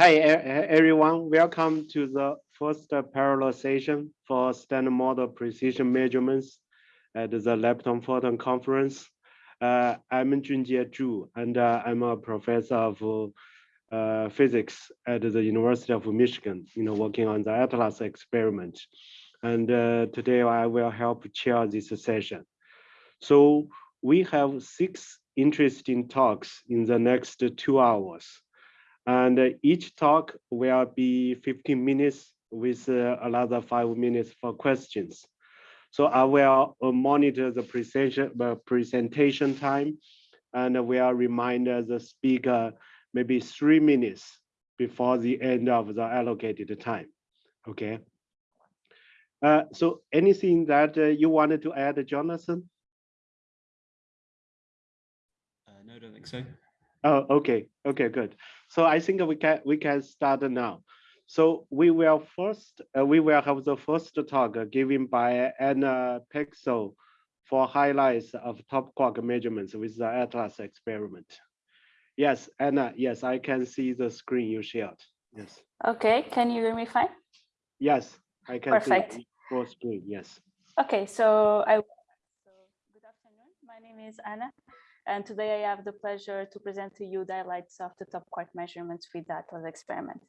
Hi, everyone. Welcome to the first parallel session for standard model precision measurements at the Lepton Photon Conference. Uh, I'm Junjie Zhu, and uh, I'm a professor of uh, physics at the University of Michigan, you know, working on the ATLAS experiment. And uh, today I will help chair this session. So we have six interesting talks in the next two hours. And each talk will be 15 minutes with uh, another five minutes for questions. So I will uh, monitor the presentation, uh, presentation time and we will remind the speaker maybe three minutes before the end of the allocated time. Okay. Uh, so anything that uh, you wanted to add, Jonathan? Uh, no, I don't think so. Oh, okay. Okay, good. So I think we can we can start now. So we will first uh, we will have the first talk given by Anna Pixel for highlights of top quark measurements with the ATLAS experiment. Yes, Anna, yes, I can see the screen you shared. Yes. Okay, can you hear me fine? Yes, I can Perfect. see full screen, yes. Okay, so I so good afternoon. My name is Anna, and today I have the pleasure to present to you the highlights of the top quark measurements with that ATLAS experiment.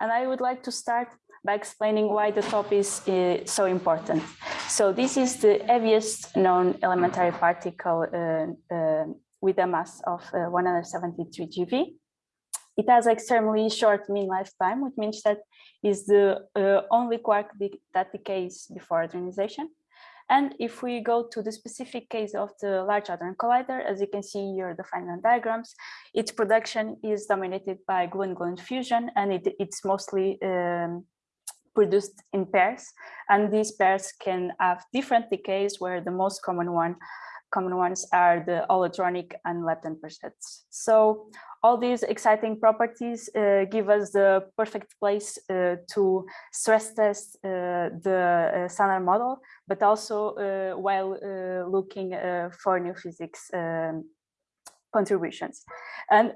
And I would like to start by explaining why the top is uh, so important. So this is the heaviest known elementary particle uh, uh, with a mass of uh, 173 GeV. It has extremely short mean lifetime, which means that is the only quark that decays before hadronization. And if we go to the specific case of the Large Hadron Collider, as you can see here, the final diagrams, its production is dominated by gluon-gluon fusion, and it, it's mostly um, produced in pairs. And these pairs can have different decays, where the most common one common ones are the all-hadronic and lepton persets. So all these exciting properties uh, give us the perfect place uh, to stress test uh, the uh, standard model, but also uh, while uh, looking for new physics um, contributions. And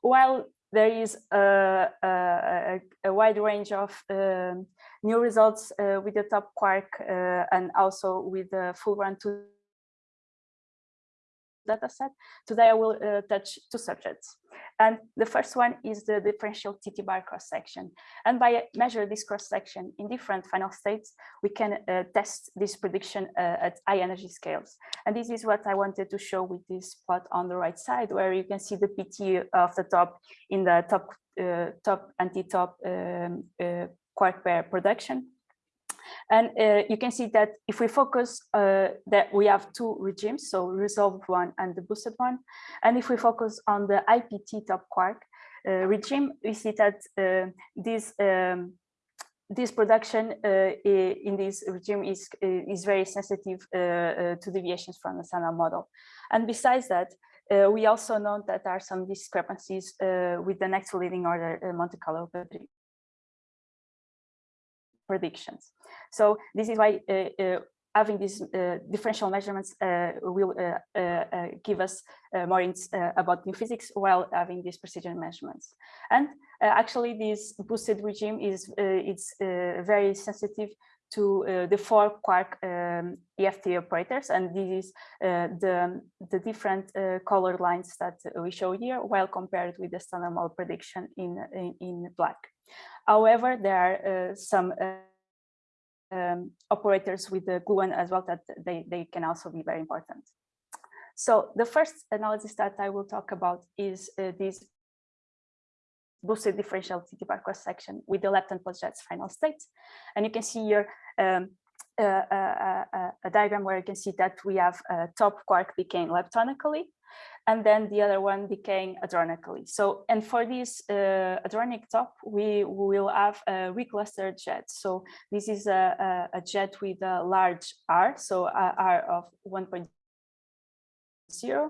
while there is a, a, a, wide range of um, new results with the top quark and also with the full run to dataset. Today I will uh, touch two subjects. And the first one is the differential TT bar cross section. And by measure this cross section in different final states, we can uh, test this prediction uh, at high energy scales. And this is what I wanted to show with this plot on the right side, where you can see the PT of the top in the top uh, top anti-top um, uh, quark pair production and uh, you can see that if we focus uh, that we have two regimes, so resolved one and the boosted one. And if we focus on the IPT top quark uh, regime, we see that uh, this um, this production uh, in this regime is is very sensitive uh, to deviations from the standard model. And besides that, we also know that there are some discrepancies with the next leading order Monte Carlo predictions. So this is why uh, uh, having these uh, differential measurements will give us more hints about new physics while having these precision measurements. And actually, this boosted regime is it's very sensitive to uh, the four quark um, EFT operators, and this is uh, the, the different uh, colored lines that we show here, while compared with the standard model prediction in, in, in black. However, there are some um, operators with the gluon as well that they, they can also be very important. So the first analysis that I will talk about is uh, this boosted differential TT bar cross section with the lepton plus jets final state. And you can see here um, a, a, a, diagram where you can see that we have a top quark decaying leptonically and then the other one decaying hadronically. So, and for this uh, top, we will have a reclustered jet. So this is a, a, a jet with a large R, so R of 1.0,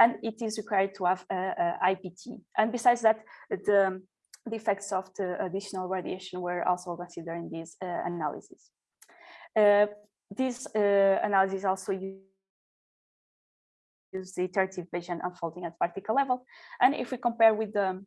and it is required to have a, IPT. And besides that, the, the effects of the additional radiation were also considered in this uh, analysis. Uh, this uh, analysis also use the iterative Bayesian unfolding at particle level. And if we compare with the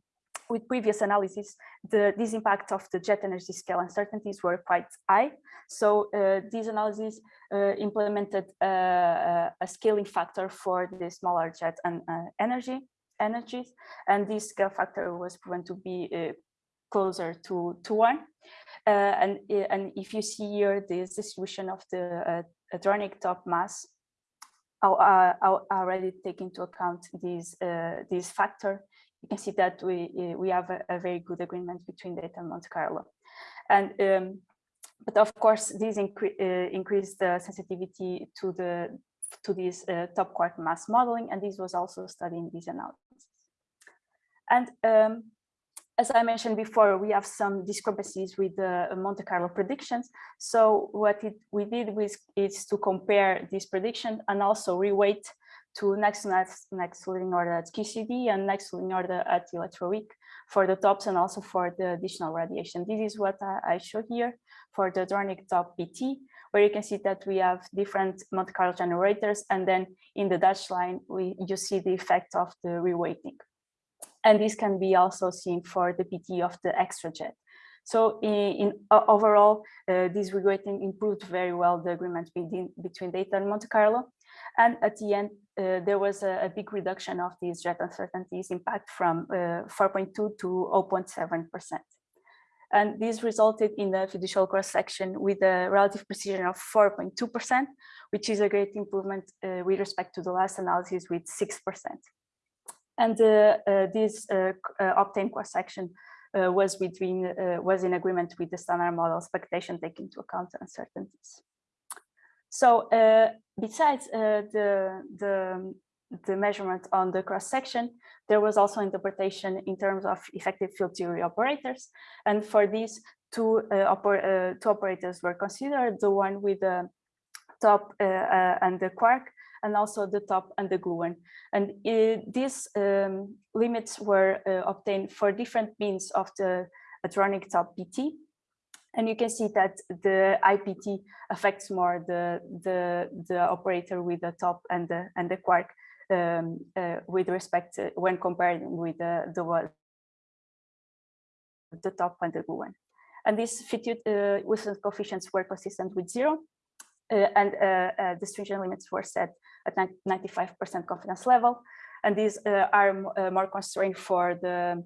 with previous analysis, the, this impact of the jet energy scale uncertainties were quite high. So uh, these analyses uh, implemented uh, a scaling factor for the smaller jet and uh, energy energies, and this scale factor was proven to be uh, closer to to one. Uh, and and if you see here this distribution of the hadronic top mass, I'll already take into account this this factor you can see that we we have a, a very good agreement between data and Monte Carlo. And um, but of course, this incre uh, increased the sensitivity to the to this uh, top quark mass modeling, and this was also studied in this analysis. And um, as I mentioned before, we have some discrepancies with the Monte Carlo predictions. So what it, we did was is to compare this prediction and also reweight to next next next leading order at QCD and next leading order at electroweak for the tops and also for the additional radiation. This is what I, I show here for the hadronic top PT, where you can see that we have different Monte Carlo generators, and then in the dashed line, we you see the effect of the reweighting. And this can be also seen for the PT of the extra jet. So in, in uh, overall, uh, this reweighting improved very well the agreement between, between data and Monte Carlo. And at the end, uh, there was a, a, big reduction of these jet uncertainties impact from uh, 4.2 to 0.7%. And this resulted in a fiducial cross-section with a relative precision of 4.2%, which is a great improvement uh, with respect to the last analysis with 6%. And uh, uh, this uh, obtained cross-section was between was in agreement with the standard model expectation taking into account uncertainties. So besides the, the, the measurement on the cross section, there was also interpretation in terms of effective field theory operators. And for these, two, uh, oper uh, two operators were considered, the one with the top uh, and the quark, and also the top and the gluon. And these um, limits were obtained for different means of the hadronic top PT. And you can see that the IPT affects more the, the, the operator with the top and the, and the quark um, uh, with respect to when comparing with the, the, the top and the gluon. And these uh, Wilson coefficients were consistent with zero. Uh, and uh, uh, the stringent limits were set at 95% confidence level. And these uh, are more constrained for the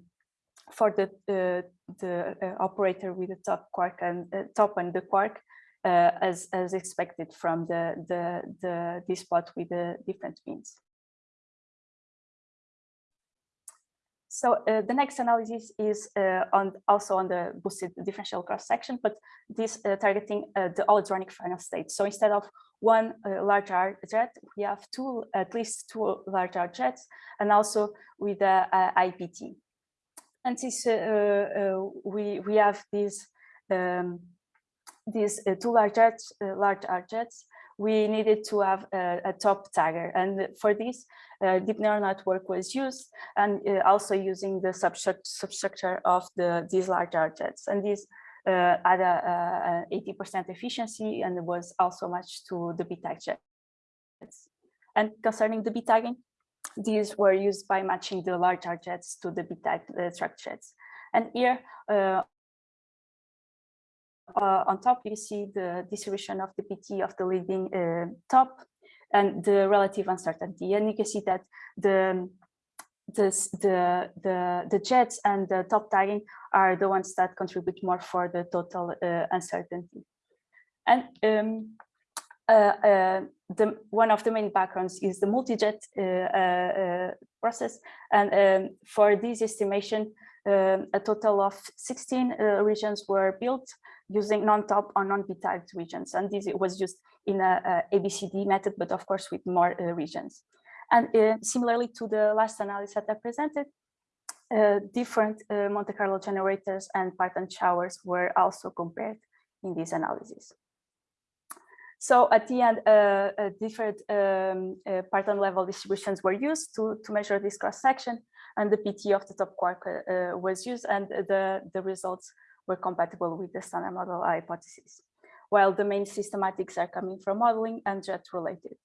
for the uh, the uh, operator with the top quark and uh, top and the quark as as expected from the the the this plot with the different means. So uh, the next analysis is uh, on also on the boosted differential cross section, but this uh, targeting the all-hadronic final state. So instead of one large R jet, we have two, at least two large R jets, and also with the IPT. And since uh, uh, we we have these um, these uh, two large jets, large R jets, we needed to have a, a, top tagger. And for this, uh, deep neural network was used and uh, also using the substructure, of the these large R jets. And this uh, had a 80% efficiency and it was also matched to the BTAG jets. And concerning the BTAGing, these were used by matching the large R jets to the BTAG uh, track jets. And here uh, uh, on top, you see the distribution of the PT of the leading uh, top and the relative uncertainty. And you can see that the the, the, the, jets and the top tagging are the ones that contribute more for the total uh, uncertainty. And um, uh, uh, the, one of the main backgrounds is the multi-jet uh, process. And um, for this estimation, um, a total of 16 regions were built using non-top or non-BTAG regions. And this was used in a, a, ABCD method, but of course with more regions. And uh, similarly to the last analysis that I presented, uh, different uh, Monte Carlo generators and Parton showers were also compared in this analysis. So at the end, uh, uh, different um, uh, Parton level distributions were used to, to measure this cross section and the PT of the top quark uh, was used and the, the results were compatible with the standard model hypothesis, while the main systematics are coming from modeling and jet related.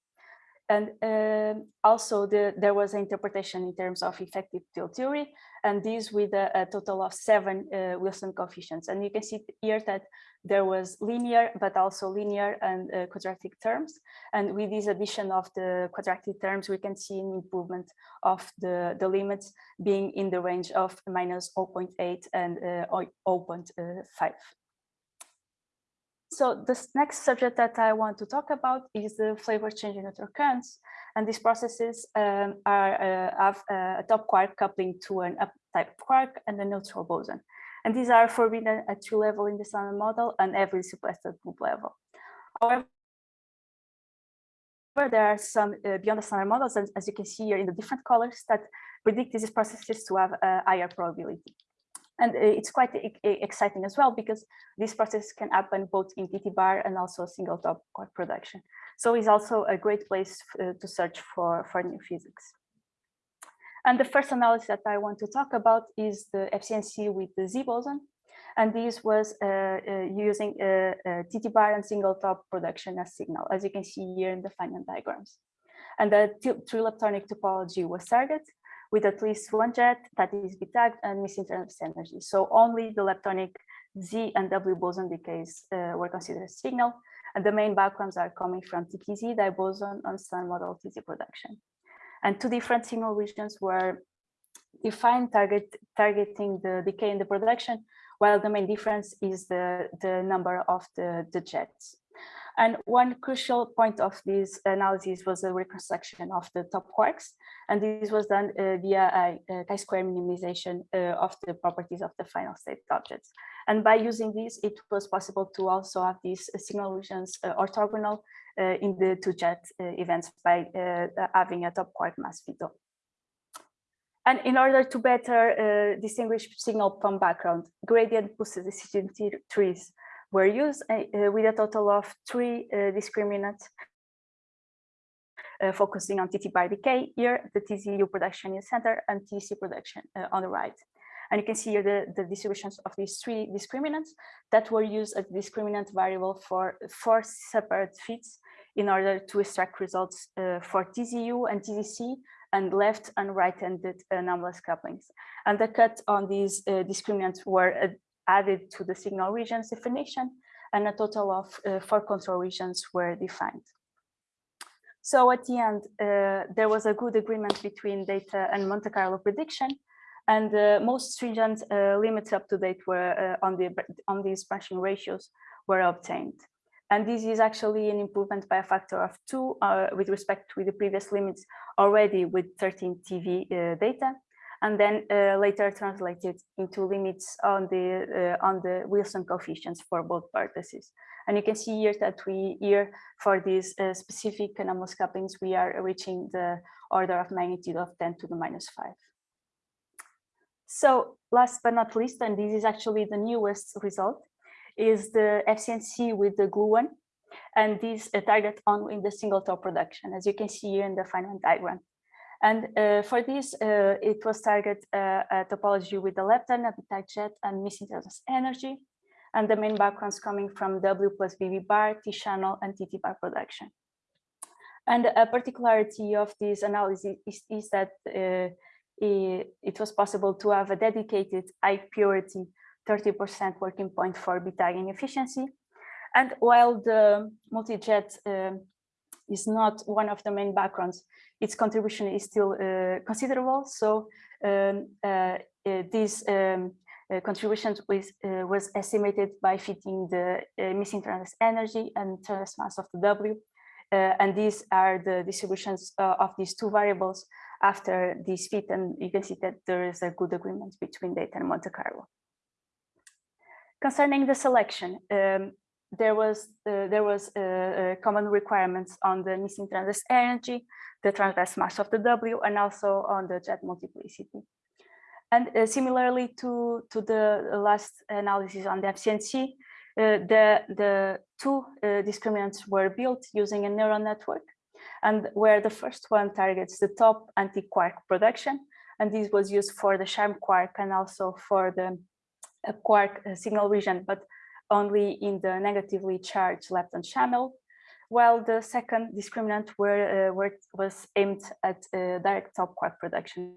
and um, also the, there was an interpretation in terms of effective field theory, and this with a, a total of seven uh, Wilson coefficients. And you can see here that there was linear, but also linear and uh, quadratic terms. And with this addition of the quadratic terms, we can see an improvement of the, the limits being in the range of minus 0.8 and uh, 0.5. So this next subject that I want to talk about is the flavor change in neutral currents. And these processes um, are uh, have a top quark coupling to an up-type quark and a neutral boson. And these are forbidden at tree level in the standard model and every at loop level. However, there are some uh, beyond the standard models, as, as you can see here in the different colors, that predict these processes to have a higher probability. And uh, it's quite exciting as well because this process can happen both in TT bar and also single top quark production. So it's also a great place uh, to search for, for new physics. And the first analysis that I want to talk about is the FCNC with the Z boson. And this was uh, uh, using uh, uh TT bar and single top production as signal, as you can see here in the Feynman diagrams. And the trileptonic topology was target with at least one jet that is B-tagged and missing terms energy. So only the leptonic Z and W boson decays uh, were considered signal, and the main backgrounds are coming from TTZ, diboson, and Sun model TZ production. And two different signal regions were defined target, targeting the decay in the production, while the main difference is the, the number of the, the jets. And one crucial point of this analysis was the reconstruction of the top quarks. And this was done uh, via a, a chi-square minimization uh, of the properties of the final state objects. And by using this, it was possible to also have these signal regions uh, orthogonal in the two jet uh, events by uh, having a top quark mass veto. And in order to better distinguish signal from background, gradient boosted decision trees were used uh, uh, with a total of three uh, discriminants uh, focusing on TT bar decay here, the TZU production in the center and TC production uh, on the right. And you can see here the, the distributions of these three discriminants that were used as discriminant variable for four separate fits in order to extract results uh, for TZU and TZC and left and right-handed anomalous couplings. And the cut on these discriminants were added to the signal regions definition and a total of uh, four control regions were defined. So at the end, uh, there was a good agreement between data and Monte Carlo prediction, and uh, most stringent uh, limits up to date were uh, on the on these branching ratios were obtained. And this is actually an improvement by a factor of two uh, with respect to the previous limits already with 13 TeV data and then uh, later translated into limits on the uh, on the Wilson coefficients for both vertices. And you can see here that we here for these uh, specific anomalous couplings, we are reaching the order of magnitude of 10 to the minus 5. So last but not least, and this is actually the newest result, is the FCNC with the gluon. And this uh, target on in the single top production, as you can see here in the Feynman diagram. And uh, for this, uh, it was target uh, a topology with the lepton, habitat jet, and missing energy. And the main backgrounds coming from W plus BB bar, T channel, and TT bar production. And a particularity of this analysis is, is that uh, it, it, was possible to have a dedicated high purity 30% working point for B-tagging efficiency. And while the multi-jet uh, is not one of the main backgrounds, its contribution is still uh, considerable. So um, uh, uh these um, uh, contributions was, uh, was estimated by fitting the missing transverse energy and transverse mass of the W. and these are the distributions of these two variables after this fit. And you can see that there is a good agreement between data and Monte Carlo. Concerning the selection, um, there was uh, there was uh, uh, common requirements on the missing transverse energy, the transverse mass of the W, and also on the jet multiplicity. And uh, similarly to to the last analysis on the FCNC, uh, the the two uh, discriminants were built using a neural network, and where the first one targets the top anti-quark production, and this was used for the charm quark and also for the quark signal region, but only in the negatively charged lepton channel, while the second discriminant were, uh, were was aimed at uh, direct top quark production.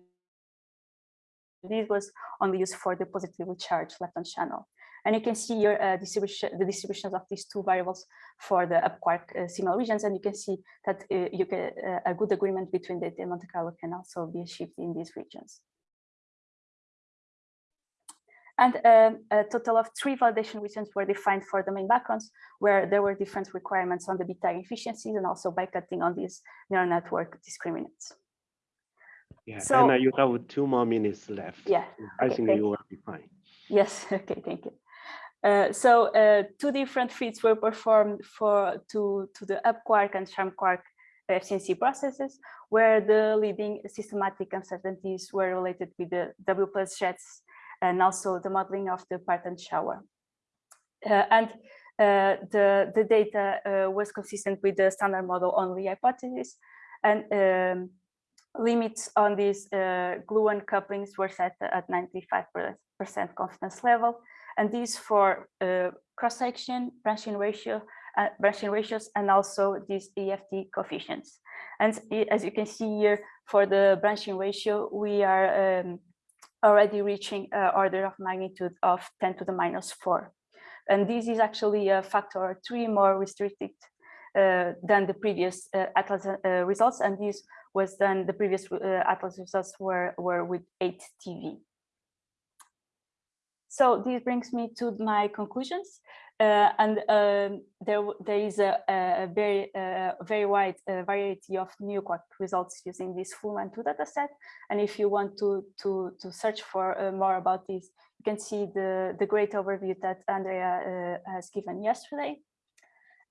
This was only used for the positively charged lepton channel. And you can see here uh, distribution, the distributions of these two variables for the up quark uh, signal regions, and you can see that uh, you get uh, a good agreement between the Monte Carlo can also be achieved in these regions. And um, a total of three validation regions were defined for the main backgrounds, where there were different requirements on the b-tagging efficiencies and also by cutting on these neural network discriminants. Yeah, So- Anna, you have two more minutes left. Yeah, I okay, think you will be fine. Yes, okay, thank you. Uh, so uh, two different feeds were performed for to, to the up quark and charm quark FCNC processes, where the leading systematic uncertainties were related with the W plus jets and also the modeling of the parton shower. Uh, and uh, the, the data uh, was consistent with the standard model only hypothesis and um, limits on these uh, gluon couplings were set at 95% confidence level. And these for uh, cross-section, branching ratio, uh, branching ratios, and also these EFT coefficients. And as you can see here, for the branching ratio, we are um, already reaching uh, order of magnitude of 10 to the minus four. And this is actually a factor three more restricted uh, than the previous uh, Atlas uh, results. And this was then the previous uh, Atlas results were, were with 8 TeV. So this brings me to my conclusions. Uh, and um, there, there is a, a very, uh, very wide uh, variety of new results using this Fullman 2 dataset. And if you want to, to, to search for uh, more about this, you can see the, the great overview that Andrea uh, has given yesterday.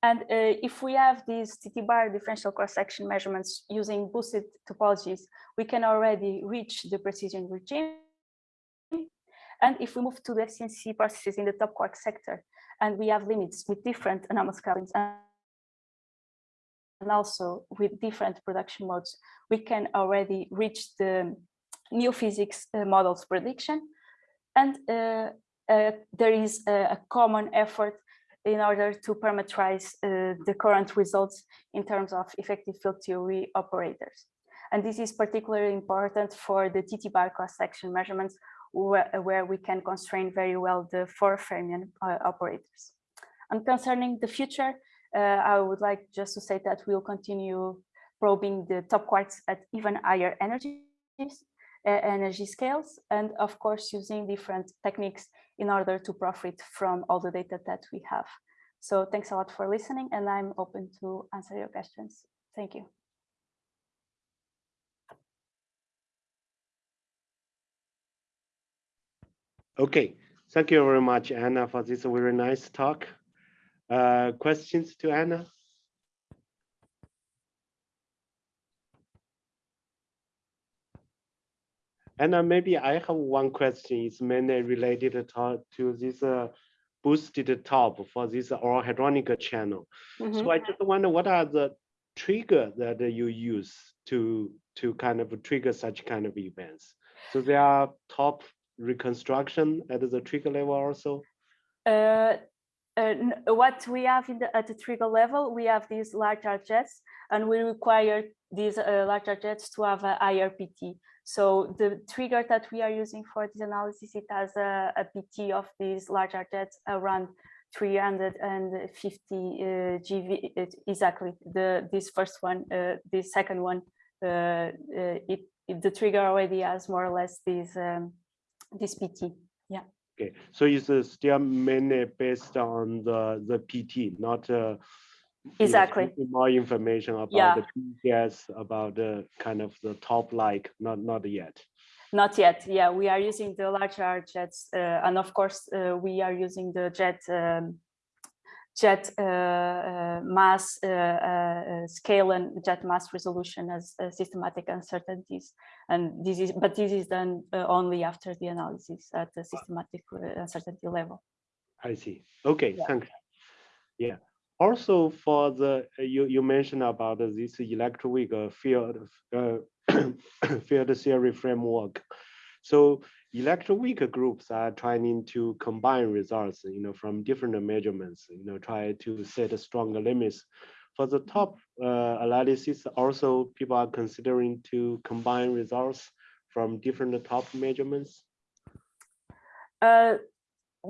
And uh, if we have these TT bar differential cross-section measurements using boosted topologies, we can already reach the precision regime. And if we move to the FCNC processes in the top quark sector, and we have limits with different anomalous couplings and also with different production modes, we can already reach the new physics uh, models prediction. And uh, uh, there is a, a common effort in order to parameterize uh, the current results in terms of effective field theory operators. And this is particularly important for the TT bar cross-section measurements where, where we can constrain very well the four fermion uh, operators. And concerning the future, uh, I would like just to say that we'll continue probing the top quarks at even higher energies, uh, energy scales, and of course using different techniques in order to profit from all the data that we have. So thanks a lot for listening, and I'm open to answer your questions. Thank you. Okay, thank you very much, Anna, for this very nice talk. Uh, questions to Anna? Anna, maybe I have one question. It's mainly related to, to this uh, boosted top for this all hadronic channel. Mhm. So I just wonder what are the trigger that you use to to kind of trigger such kind of events? So there are top reconstruction at the trigger level also. Uh, uh, what we have in the, at the trigger level, we have these large-R jets, and we require these uh, large-R jets to have a higher PT. So the trigger that we are using for this analysis, it has a, a PT of these large-R jets around 350 uh, GeV. it- exactly. The this first one, uh, this second one, uh, uh, it, it the trigger already has more or less these um, this PT. Yeah. Okay, so it's uh, still mainly based on the the PT, not uh, Exactly. more information about Yeah. the PCS, about the kind of the top like, not not yet. Not yet. Yeah, we are using the large-R jets, uh, and of course, uh, we are using the jet um, jet uh, uh, mass uh, uh, scale and jet mass resolution as uh, systematic uncertainties. And this is, but this is done uh, only after the analysis at the systematic uncertainty level. I see. Okay, Yeah. thanks. Yeah. Also for the, you, you mentioned about this electroweak field, uh, field theory framework. So electroweak groups are trying to combine results, you know, from different measurements, you know, try to set stronger limits For the top uh, analysis, also people are considering to combine results from different top measurements. Uh,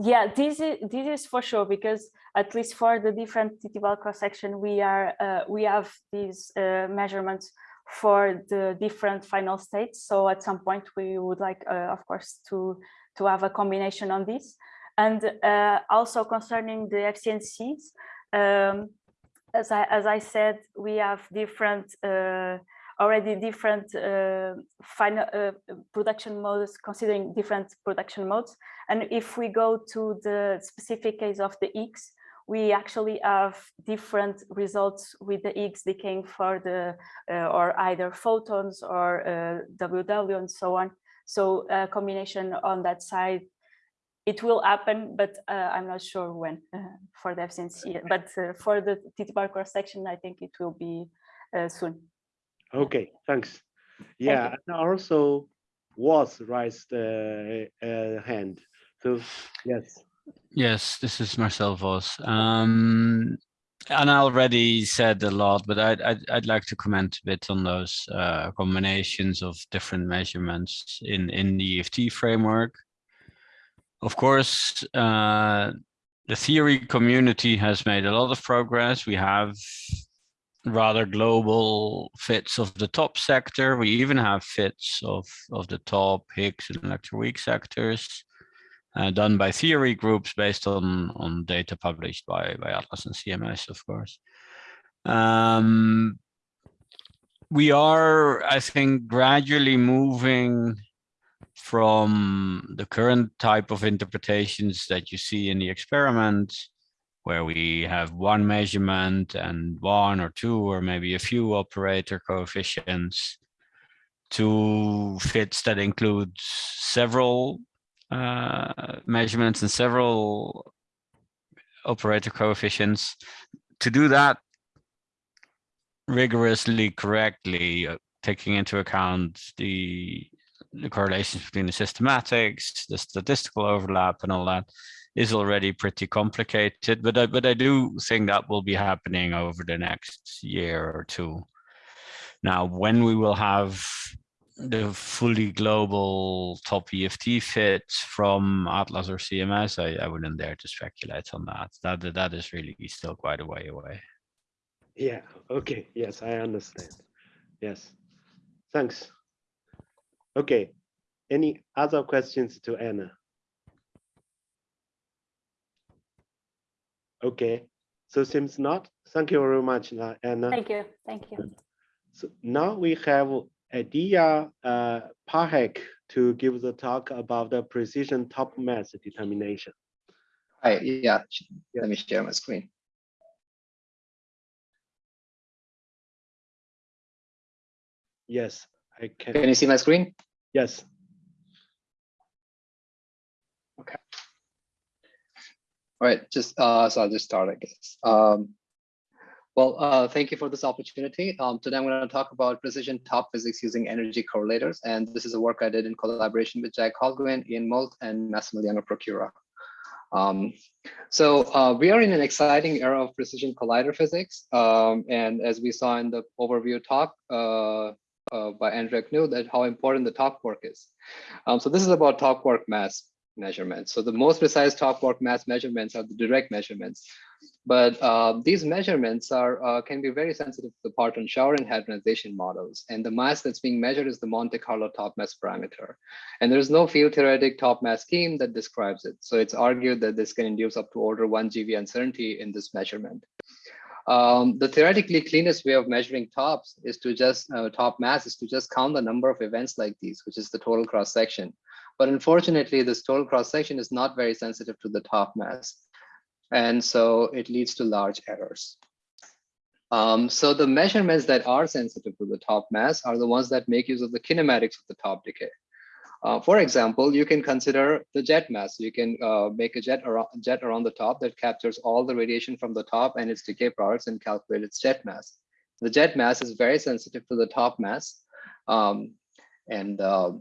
yeah, this is this is for sure because at least for the different TT-bar cross section, we are uh, we have these uh, measurements for the different final states. So at some point we would like, uh, of course, to to have a combination on this. And uh, also concerning the FCNCs, um, as I as I said, we have different uh, already different uh, final uh, production modes, considering different production modes. And if we go to the specific case of the X, we actually have different results with the X decaying for the uh, or either photons or WW and so on. So a combination on that side it will happen, but uh, I'm not sure when uh, for the FCNC. But uh, for the TT bar cross section, I think it will be soon. Okay, thanks. Yeah, and also was raised uh, uh, hand. So yes. Yes, this is Marcel Vos. Um, and I already said a lot, but I'd, I'd, I'd like to comment a bit on those uh, combinations of different measurements in, in the EFT framework. Of course, uh, the theory community has made a lot of progress. We have rather global fits of the top sector. We even have fits of, of the top Higgs and electroweak sectors uh, done by theory groups based on, on data published by, by Atlas and CMS, of course. Um, we are, I think, gradually moving from the current type of interpretations that you see in the experiment where we have one measurement and one or two or maybe a few operator coefficients to fits that include several uh, measurements and several operator coefficients. To do that rigorously correctly, uh, taking into account the, the correlations between the systematics, the statistical overlap and all that, is already pretty complicated, but I, but I do think that will be happening over the next year or two. Now, when we will have the fully global top EFT fit from Atlas or CMS, I, I wouldn't dare to speculate on that. That that is really still quite a way away. Yeah. Okay. Yes, I understand. Yes. Thanks. Okay. Any other questions to Anna? Okay, so seems not. Thank you very much, Anna. Thank you. Thank you. So now we have Aditya uh, Pathak to give the talk about the precision top mass determination. Hi, yeah, let me share my screen. Yes, I can. Can you see my screen? Yes. Okay. All right, just uh, so I'll just start, I guess. Um, well, uh, thank you for this opportunity. Um, today I'm going to talk about precision top physics using energy correlators, and this is a work I did in collaboration with Jack Holguin, Ian Moult, and Massimiliano Procura. Um, so uh, we are in an exciting era of precision collider physics, um, and as we saw in the overview talk uh, uh by Andrea Knue, that how important the top quark is. Um, so this is about top quark mass measurements. So the most precise top quark mass measurements are the direct measurements. But uh, these measurements are uh, can be very sensitive to the parton shower and hadronization models. And the mass that's being measured is the Monte Carlo top mass parameter. And there's no field theoretic top mass scheme that describes it. So it's argued that this can induce up to order one GeV uncertainty in this measurement. Um, the theoretically cleanest way of measuring tops is to just uh, top mass is to just count the number of events like these, which is the total cross section. But unfortunately, this total cross section is not very sensitive to the top mass. And so it leads to large errors. Um, so the measurements that are sensitive to the top mass are the ones that make use of the kinematics of the top decay. Uh, for example, you can consider the jet mass. You can uh, make a jet around, jet around the top that captures all the radiation from the top and its decay products and calculate its jet mass. The jet mass is very sensitive to the top mass. Um, and uh,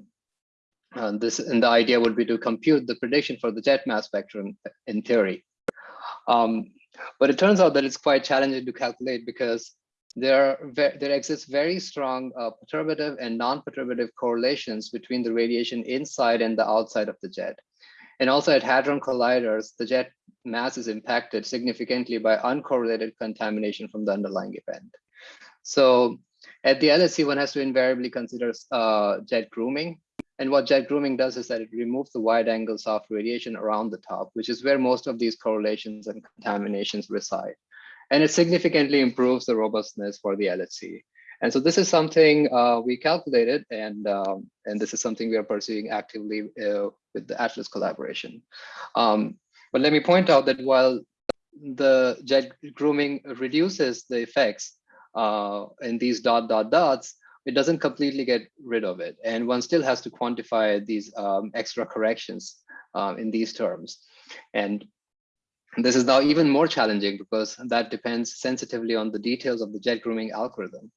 uh, this and the idea would be to compute the prediction for the jet mass spectrum in theory. Um, but it turns out that it's quite challenging to calculate because there, there exists very strong uh, perturbative and non-perturbative correlations between the radiation inside and the outside of the jet. And also at Hadron Colliders, the jet mass is impacted significantly by uncorrelated contamination from the underlying event. So at the LHC, one has to invariably consider uh, jet grooming. And what jet grooming does is that it removes the wide angle soft radiation around the top, which is where most of these correlations and contaminations reside. And it significantly improves the robustness for the LHC. And so this is something uh, we calculated, and um, and this is something we are pursuing actively uh, with the Atlas collaboration. Um, but let me point out that while the jet grooming reduces the effects uh, in these dot dot dots, it doesn't completely get rid of it. And one still has to quantify these um, extra corrections um, in these terms. And this is now even more challenging because that depends sensitively on the details of the jet grooming algorithm.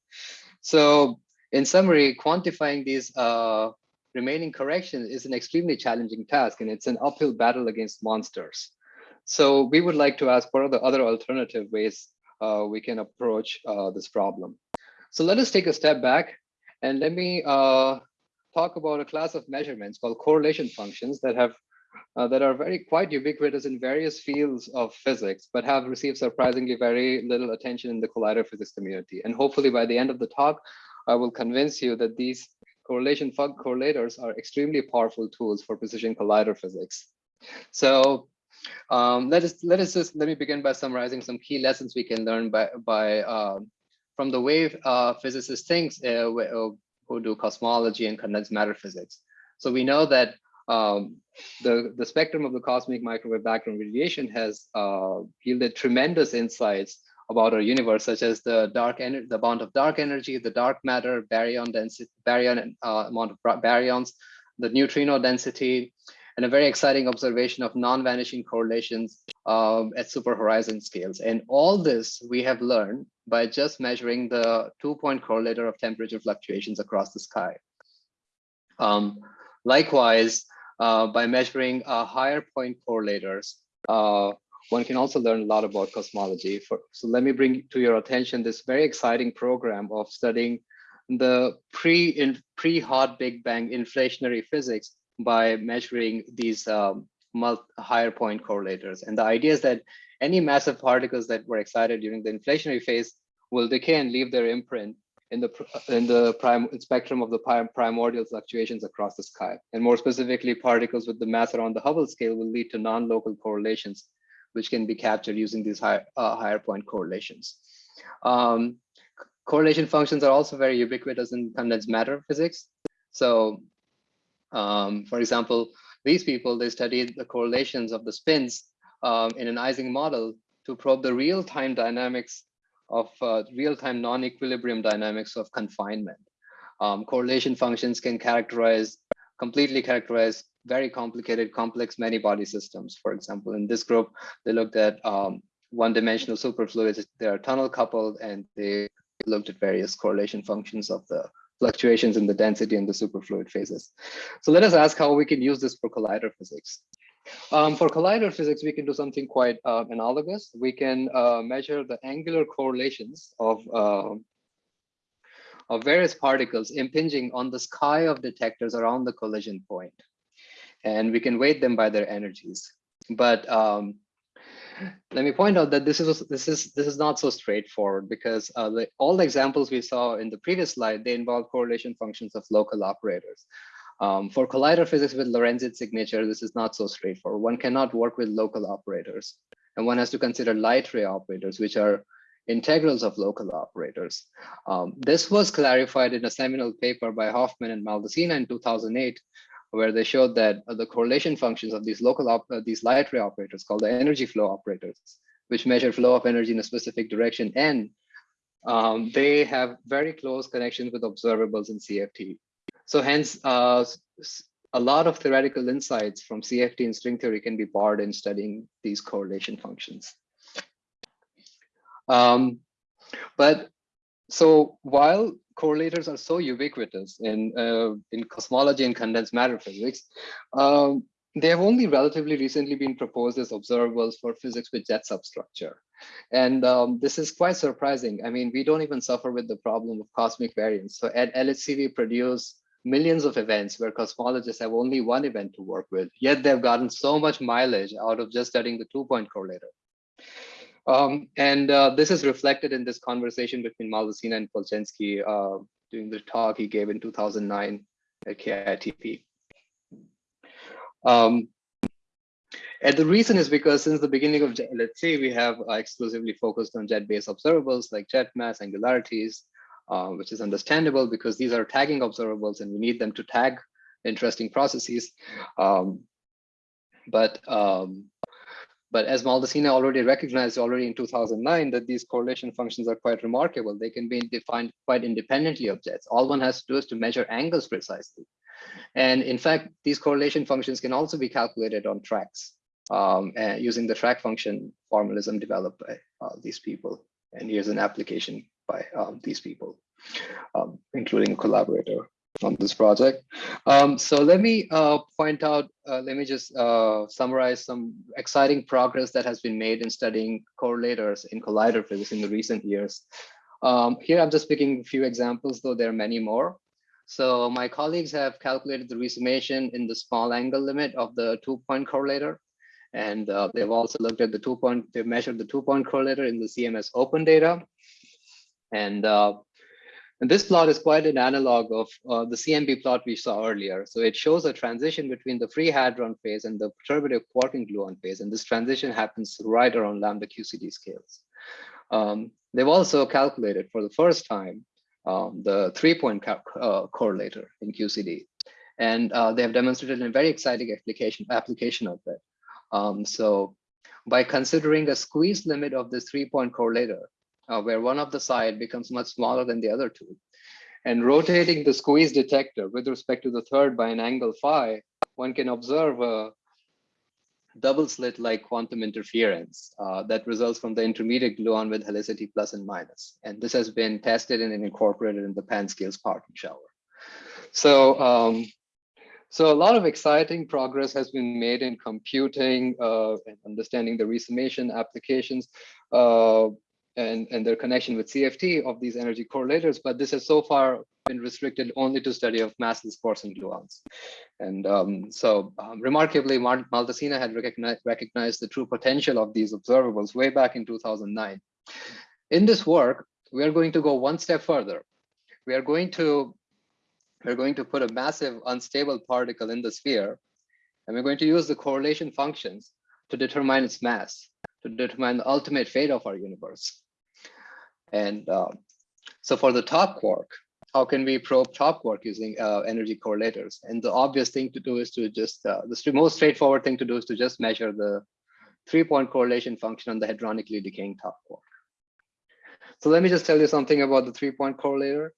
So in summary, quantifying these uh, remaining corrections is an extremely challenging task and it's an uphill battle against monsters. So we would like to ask what are the other alternative ways uh, we can approach uh, this problem. So let us take a step back and let me uh, talk about a class of measurements called correlation functions that have uh, that are very quite ubiquitous in various fields of physics, but have received surprisingly very little attention in the collider physics community. And hopefully by the end of the talk, I will convince you that these correlation fug correlators are extremely powerful tools for precision collider physics. So um, let us let us just let me begin by summarizing some key lessons we can learn by by uh, from the way uh, physicists think uh, who do cosmology and condensed matter physics. So we know that um, the, the spectrum of the cosmic microwave background radiation has uh, yielded tremendous insights about our universe, such as the dark energy, the amount of dark energy, the dark matter, baryon density, baryon uh, amount of baryons, the neutrino density, and a very exciting observation of non-vanishing correlations um, at super horizon scales. And all this we have learned by just measuring the two-point correlator of temperature fluctuations across the sky. Um, likewise, uh, by measuring uh, higher point correlators, uh, one can also learn a lot about cosmology. For, so let me bring to your attention this very exciting program of studying the pre in pre Big Bang inflationary physics by measuring these um, higher point correlators. And the idea is that any massive particles that were excited during the inflationary phase will decay and leave their imprint in the in the prime spectrum of the primordial fluctuations across the sky. And more specifically, particles with the mass around the Hubble scale will lead to non-local correlations, which can be captured using these high, uh, higher point correlations. Um, correlation functions are also very ubiquitous in condensed matter physics. So, um, for example, these people, they studied the correlations of the spins um, in an Ising model to probe the real-time dynamics of uh, real-time non-equilibrium dynamics of confinement. Um, correlation functions can characterize, completely characterize very complicated, complex many-body systems. For example, in this group, they looked at um, one-dimensional superfluids. They are tunnel coupled, and they looked at various correlation functions of the fluctuations in the density in the superfluid phases. So let us ask how we can use this for collider physics. Um, for collider physics, we can do something quite uh, analogous. We can uh, measure the angular correlations of, uh, of various particles impinging on the sky of detectors around the collision point. And we can weight them by their energies. But um, let me point out that this is this is this is not so straightforward because uh, the, all the examples we saw in the previous slide they involve correlation functions of local operators. Um, for collider physics with Lorentz signature, this is not so straightforward. One cannot work with local operators, and one has to consider light ray operators, which are integrals of local operators. Um, this was clarified in a seminal paper by Hofman and Maldacena in 2008, where they showed that uh, the correlation functions of these local uh, these light ray operators called the energy flow operators, which measure flow of energy in a specific direction, and um, they have very close connections with observables in CFT. So hence, uh, a lot of theoretical insights from CFT and string theory can be borrowed in studying these correlation functions. Um, but so while correlators are so ubiquitous in uh, in cosmology and condensed matter physics, um, they have only relatively recently been proposed as observables for physics with jet substructure. And um, this is quite surprising. I mean, we don't even suffer with the problem of cosmic variance. So at LHC, we produce millions of events where cosmologists have only one event to work with, yet they've gotten so much mileage out of just studying the two-point correlator. Um, and uh, this is reflected in this conversation between Maldacena and Polchinski uh, during the talk he gave in 2009 at KITP. Um, and the reason is because since the beginning of let's say we have uh, exclusively focused on jet-based observables like jet mass angularities, uh, which is understandable because these are tagging observables and we need them to tag interesting processes. Um, but um, but as Maldacena already recognized already in 2009 that these correlation functions are quite remarkable. They can be defined quite independently of jets. All one has to do is to measure angles precisely. And in fact, these correlation functions can also be calculated on tracks um, using the track function formalism developed by uh, these people. And here's an application by um, these people, um, including a collaborator on this project. Um, so let me uh, point out, uh, let me just uh, summarize some exciting progress that has been made in studying correlators in collider physics in the recent years. Um, here I'm just picking a few examples, though there are many more. So my colleagues have calculated the resummation in the small angle limit of the two-point correlator. And uh, they've also looked at the two-point, they've measured the two-point correlator in the CMS open data. And, uh, and this plot is quite an analog of uh, the CMB plot we saw earlier. So it shows a transition between the free hadron phase and the perturbative quarking gluon phase. And this transition happens right around lambda QCD scales. Um, they've also calculated for the first time um, the three-point uh, correlator in QCD. And uh, they have demonstrated a very exciting application, application of that. Um, so by considering a squeeze limit of this three-point correlator, uh, where one of the side becomes much smaller than the other two, and rotating the squeeze detector with respect to the third by an angle phi, one can observe a double slit like quantum interference uh, that results from the intermediate gluon with helicity plus and minus. And this has been tested and incorporated in the PanScales parton shower. So, um, so a lot of exciting progress has been made in computing uh, and understanding the resummation applications. Uh, and, and their connection with CFT of these energy correlators, but this has so far been restricted only to study of massless and gluons. And um, so um, remarkably, Maldacena had recognized, recognized the true potential of these observables way back in 2009. In this work, we are going to go one step further. We are going to we're going to put a massive unstable particle in the sphere, and we're going to use the correlation functions to determine its mass, to determine the ultimate fate of our universe. And um, so for the top quark, how can we probe top quark using uh, energy correlators? And the obvious thing to do is to just, uh, the most straightforward thing to do is to just measure the three point correlation function on the hadronically decaying top quark. So let me just tell you something about the three point correlator.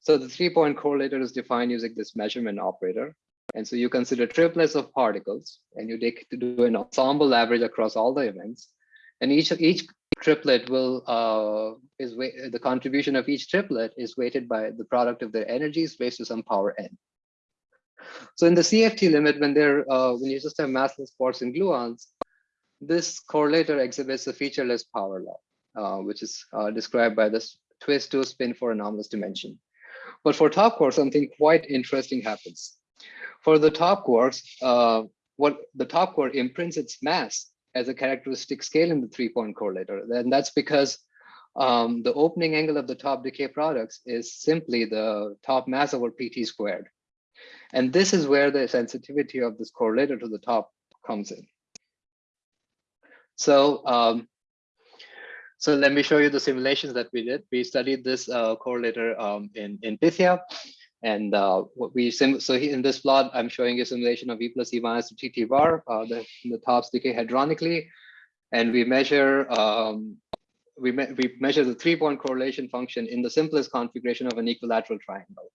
So the three point correlator is defined using this measurement operator. And so you consider triplets of particles and you take to do an ensemble average across all the events. And each each triplet will uh, is the contribution of each triplet is weighted by the product of their energies raised to some power n. So in the CFT limit, when they're uh, when you just have massless quarks and gluons, this correlator exhibits a featureless power law, uh, which is uh, described by this twist to spin for anomalous dimension. But for top quarks, something quite interesting happens. For the top quarks, uh, what the top quark imprints its mass as a characteristic scale in the three-point correlator. And that's because um, the opening angle of the top decay products is simply the top mass over pt squared. And this is where the sensitivity of this correlator to the top comes in. So, um, so let me show you the simulations that we did. We studied this uh, correlator um, in, in Pythia. And uh, what we so in this plot, I'm showing a simulation of E plus E minus TT bar. Uh, the, the tops decay hadronically, and we measure um, we me we measure the three point correlation function in the simplest configuration of an equilateral triangle.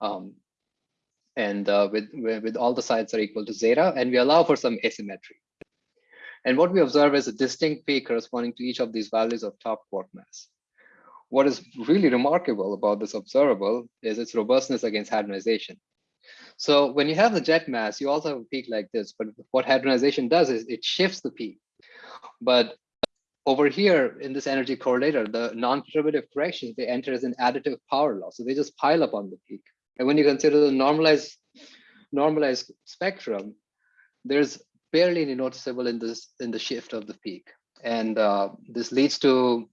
Um, and uh, with, with all the sides are equal to zeta, and we allow for some asymmetry. And what we observe is a distinct peak corresponding to each of these values of top quark mass. What is really remarkable about this observable is its robustness against hadronization. So when you have the jet mass, you also have a peak like this, but what hadronization does is it shifts the peak. But over here in this energy correlator, the non-perturbative corrections, they enter as an additive power law. So they just pile up on the peak. And when you consider the normalized, normalized spectrum, there's barely any noticeable in this in the shift of the peak. And uh, this leads to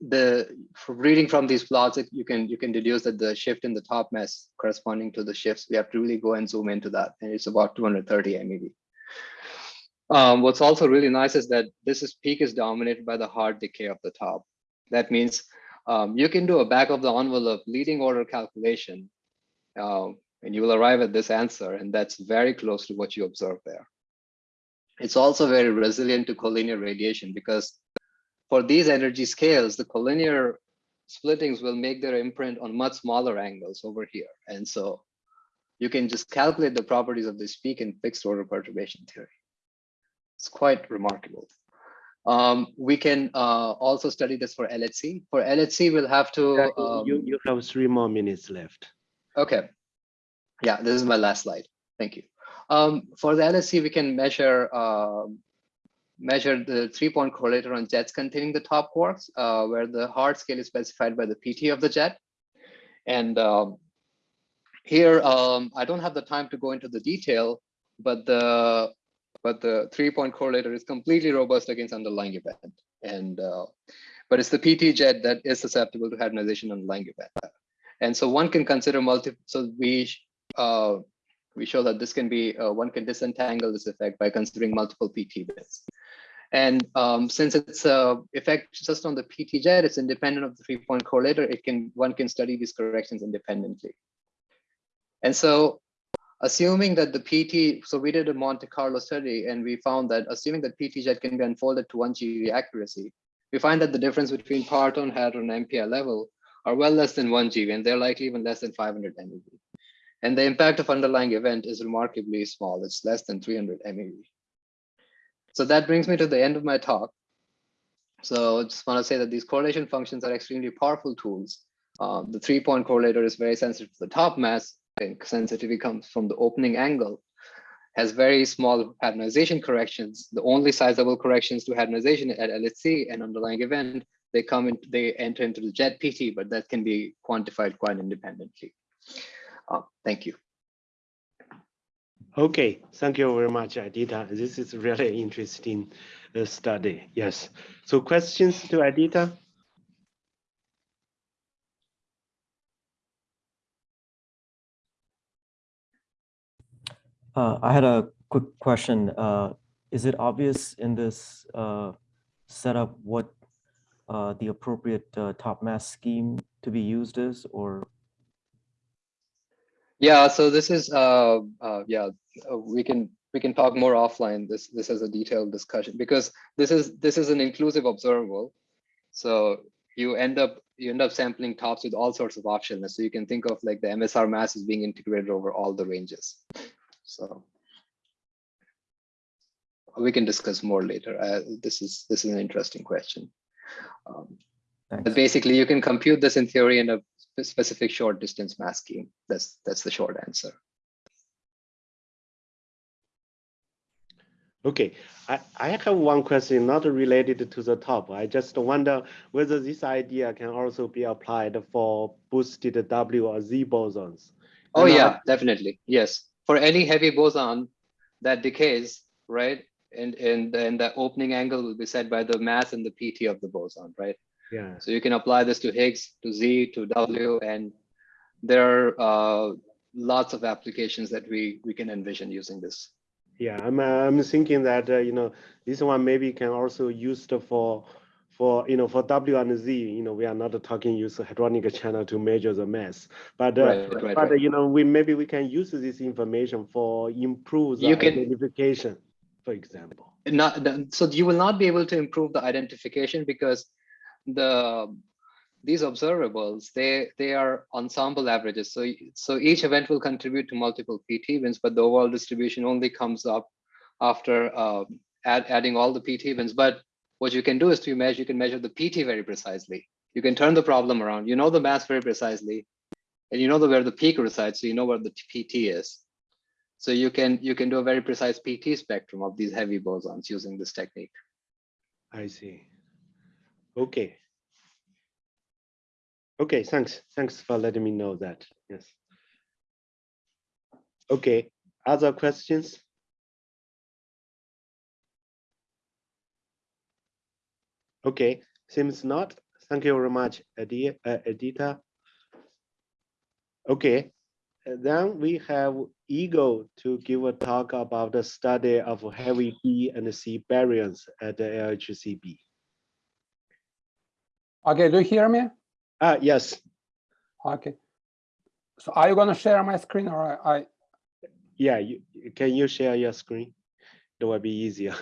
the reading from these plots, you can you can deduce that the shift in the top mass corresponding to the shifts, we have to really go and zoom into that. And it's about 230 MeV. Um, what's also really nice is that this is peak is dominated by the hard decay of the top. That means um, you can do a back of the envelope leading order calculation uh, and you will arrive at this answer. And that's very close to what you observe there. It's also very resilient to collinear radiation because for these energy scales, the collinear splittings will make their imprint on much smaller angles over here. And so you can just calculate the properties of this peak in fixed order perturbation theory. It's quite remarkable. Um, we can uh, also study this for LHC. For LHC, we'll have to. Um, you, you have three more minutes left. Okay. Yeah, this is my last slide. Thank you. Um, for the LHC, we can measure uh, measure the three-point correlator on jets containing the top quarks, uh, where the hard scale is specified by the PT of the jet. And um, here, um, I don't have the time to go into the detail, but the but the three-point correlator is completely robust against underlying event. And uh, but it's the PT jet that is susceptible to hadronization underlying event. And so one can consider multiple. So we uh, we show that this can be uh, one can disentangle this effect by considering multiple PT bits. And um, since it's a effect just on the PT jet, it's independent of the three-point correlator. It can one can study these corrections independently. And so assuming that the PT, so we did a Monte Carlo study and we found that assuming that PT jet can be unfolded to one GeV accuracy, we find that the difference between parton, hadron, and MPI level are well less than one GeV, and they're likely even less than 500 MeV. And the impact of underlying event is remarkably small. It's less than 300 MeV. So that brings me to the end of my talk. So I just want to say that these correlation functions are extremely powerful tools. Um, the three-point correlator is very sensitive to the top mass, sensitivity comes from the opening angle, has very small hadronization corrections. The only sizable corrections to hadronization at LHC and underlying event, they come in, they enter into the jet PT, but that can be quantified quite independently. Uh, thank you. Okay, thank you very much, Aditya. This is really interesting uh, study. Yes. So questions to Aditya? Uh, I had a quick question. Uh, is it obvious in this uh, setup what uh, the appropriate uh, top mass scheme to be used is, or? Yeah, so this is, uh, yeah, we can we can talk more offline. This this is a detailed discussion because this is this is an inclusive observable. So you end up you end up sampling tops with all sorts of options. So you can think of like the MSR mass is being integrated over all the ranges. So we can discuss more later. Uh, this is this is an interesting question. Um, but basically, you can compute this in theory in a specific short distance mass scheme. That's that's the short answer. Okay, I, I have one question not related to the top. I just wonder whether this idea can also be applied for boosted W or Z bosons. Oh and yeah, I, definitely. Yes for any heavy boson that decays, right? And and then the opening angle will be set by the mass and the PT of the boson, right? Yeah. So you can apply this to Higgs, to Z, to W, and there are uh, lots of applications that we we can envision using this. Yeah, I'm I'm thinking that uh, you know this one maybe can also used for for you know for W and Z, you know, we are not talking use hadronic channel to measure the mass, but uh, right, right, but right. you know we maybe we can use this information for improve the You can- identification, for example. Not so you will not be able to improve the identification because the these observables they they are ensemble averages. So so each event will contribute to multiple PT events, but the overall distribution only comes up after uh, add, adding all the PT events. But what you can do is to measure, you can measure the PT very precisely. You can turn the problem around. You know the mass very precisely. and you know the, where the peak resides, so you know where the PT is. So you can you can do a very precise PT spectrum of these heavy bosons using this technique. I see. Okay. Okay, thanks. Thanks for letting me know that. Yes. Okay, other questions? Okay, seems not. Thank you very much, uh, Aditya. Okay, uh, then we have Igor to give a talk about the study of heavy B and C baryons at the LHCb. Okay, do you hear me? Ah, yes, Okay. So are you gonna share my screen or I, yeah, you, can you share your screen? That would be easier.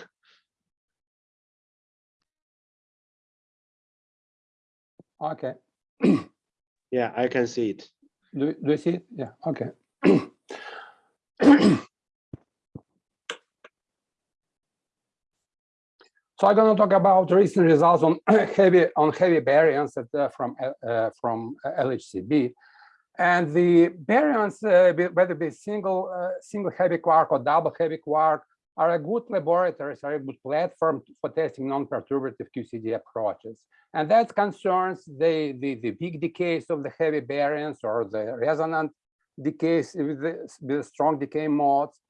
okay, Yeah, I can see it. do, do you see it? Yeah, okay. So I'm going to talk about recent results on heavy on heavy baryons at, uh, from uh, uh, from LHCb, and the baryons, uh, be- whether be single uh, single heavy quark or double heavy quark, are a good laboratories, are a good platform for testing non-perturbative QCD approaches, and that concerns the the, the big decays of the heavy baryons or the resonant decays with the, with the strong decay modes.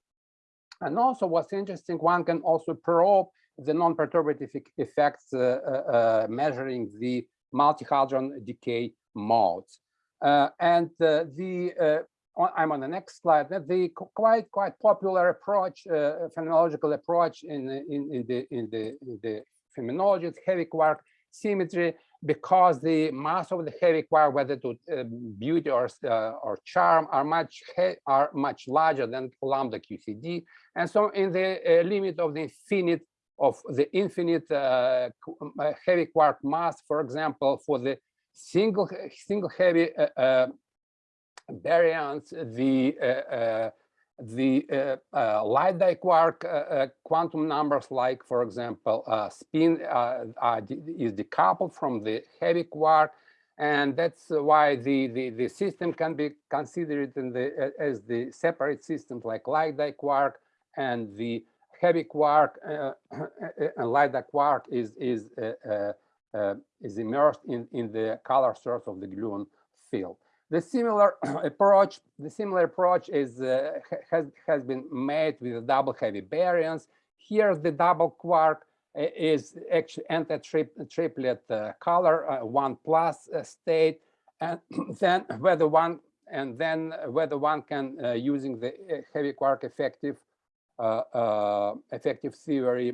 And also what's interesting, one can also probe the non-perturbative effects uh, uh, uh, measuring the multi-hadron decay modes. Uh, and the, I'm on the next slide, the quite, quite popular approach, uh, phenomenological approach in, the- in, in the, in the, in the phenomenology is heavy quark symmetry because the mass of the heavy quark, whether to uh, beauty or, uh, or charm, are much are much larger than lambda QCD. And so in the limit of the infinite of the infinite uh, um, uh, heavy quark mass, for example, for the single single heavy uh, baryons, the uh, the uh, uh, light diquark quantum numbers, like for example, spin is decoupled from the heavy quark, and that's why the, the the system can be considered the as the separate systems like light diquark and the heavy quark uh, and light quark is is uh, uh, uh, is immersed in in the color source of the gluon field. The similar approach, the similar approach is uh, has has been made with double heavy baryons. Here, the double quark uh, is actually anti-triplet uh, color uh, one plus uh, state, and then whether one and then whether one can uh, using the uh, heavy quark effective uh, uh, effective theory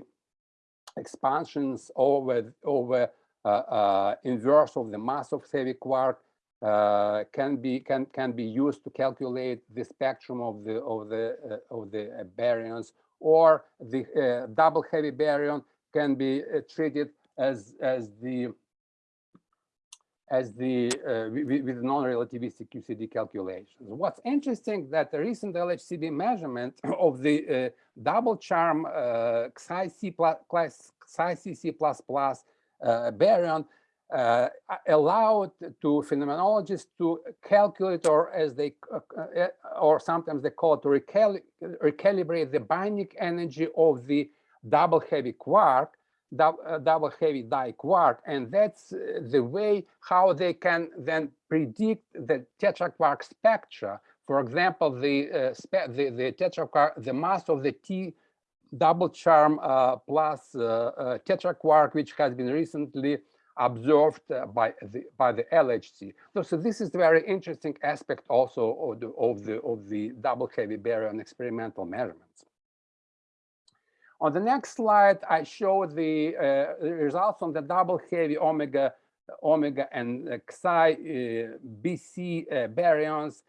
expansions over over uh, uh, inverse of the mass of heavy quark uh, can be can can be used to calculate the spectrum of the of the uh, of the uh, baryons or the uh, double heavy baryon can be uh, treated as as the as the uh, wi- wi- with non-relativistic QCD calculations. What's interesting that the recent LHCb measurement of the uh, double charm uh, Xi C plus class Xi C C plus plus uh, baryon uh, allowed to phenomenologists to calculate or as they uh, uh, or sometimes they call it to recali- recalibrate the binding energy of the double heavy quark double heavy diquark and that's uh, the way how they can then predict the tetraquark spectra for example the uh, the, the tetraquark the mass of the t double charm uh, plus uh, uh, tetraquark which has been recently observed uh, by the by the LHC. So, so this is a very interesting aspect also of the of the of the double heavy baryon experimental measurements. On the next slide, I show the uh, results on the double heavy omega omega and uh, Xi uh, BC uh, baryons.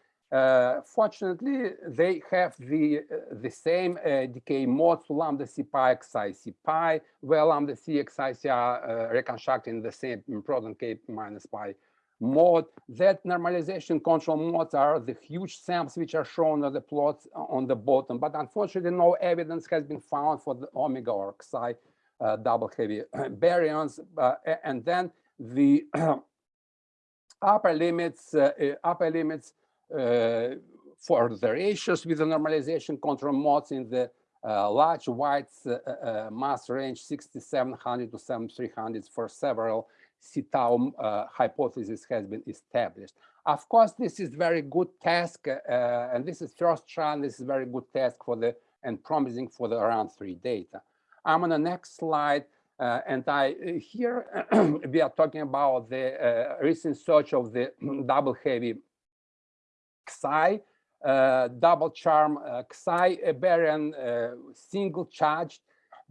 Fortunately, they have the the same uh, decay modes to lambda c pi xi c pi, where lambda c xi c are uh, reconstructed in the same proton k minus pi mode. That normalization control modes are the huge samples which are shown on the plots on the bottom, but unfortunately, no evidence has been found for the omega or xi uh, double heavy baryons. Uh, and then the upper limits, uh, uh, upper limits uh, for the ratios with the normalization control modes in the uh, large white uh, uh, mass range 6700 to 7300 for several C-tau uh, hypothesis has been established. Of course, this is very good task, uh, and this is first try. This is very good task for the and promising for the around three data. I'm on the next slide, uh, and I here we are talking about the recent search of the double heavy Xi uh, double charm uh, Xi baryon uh, single charged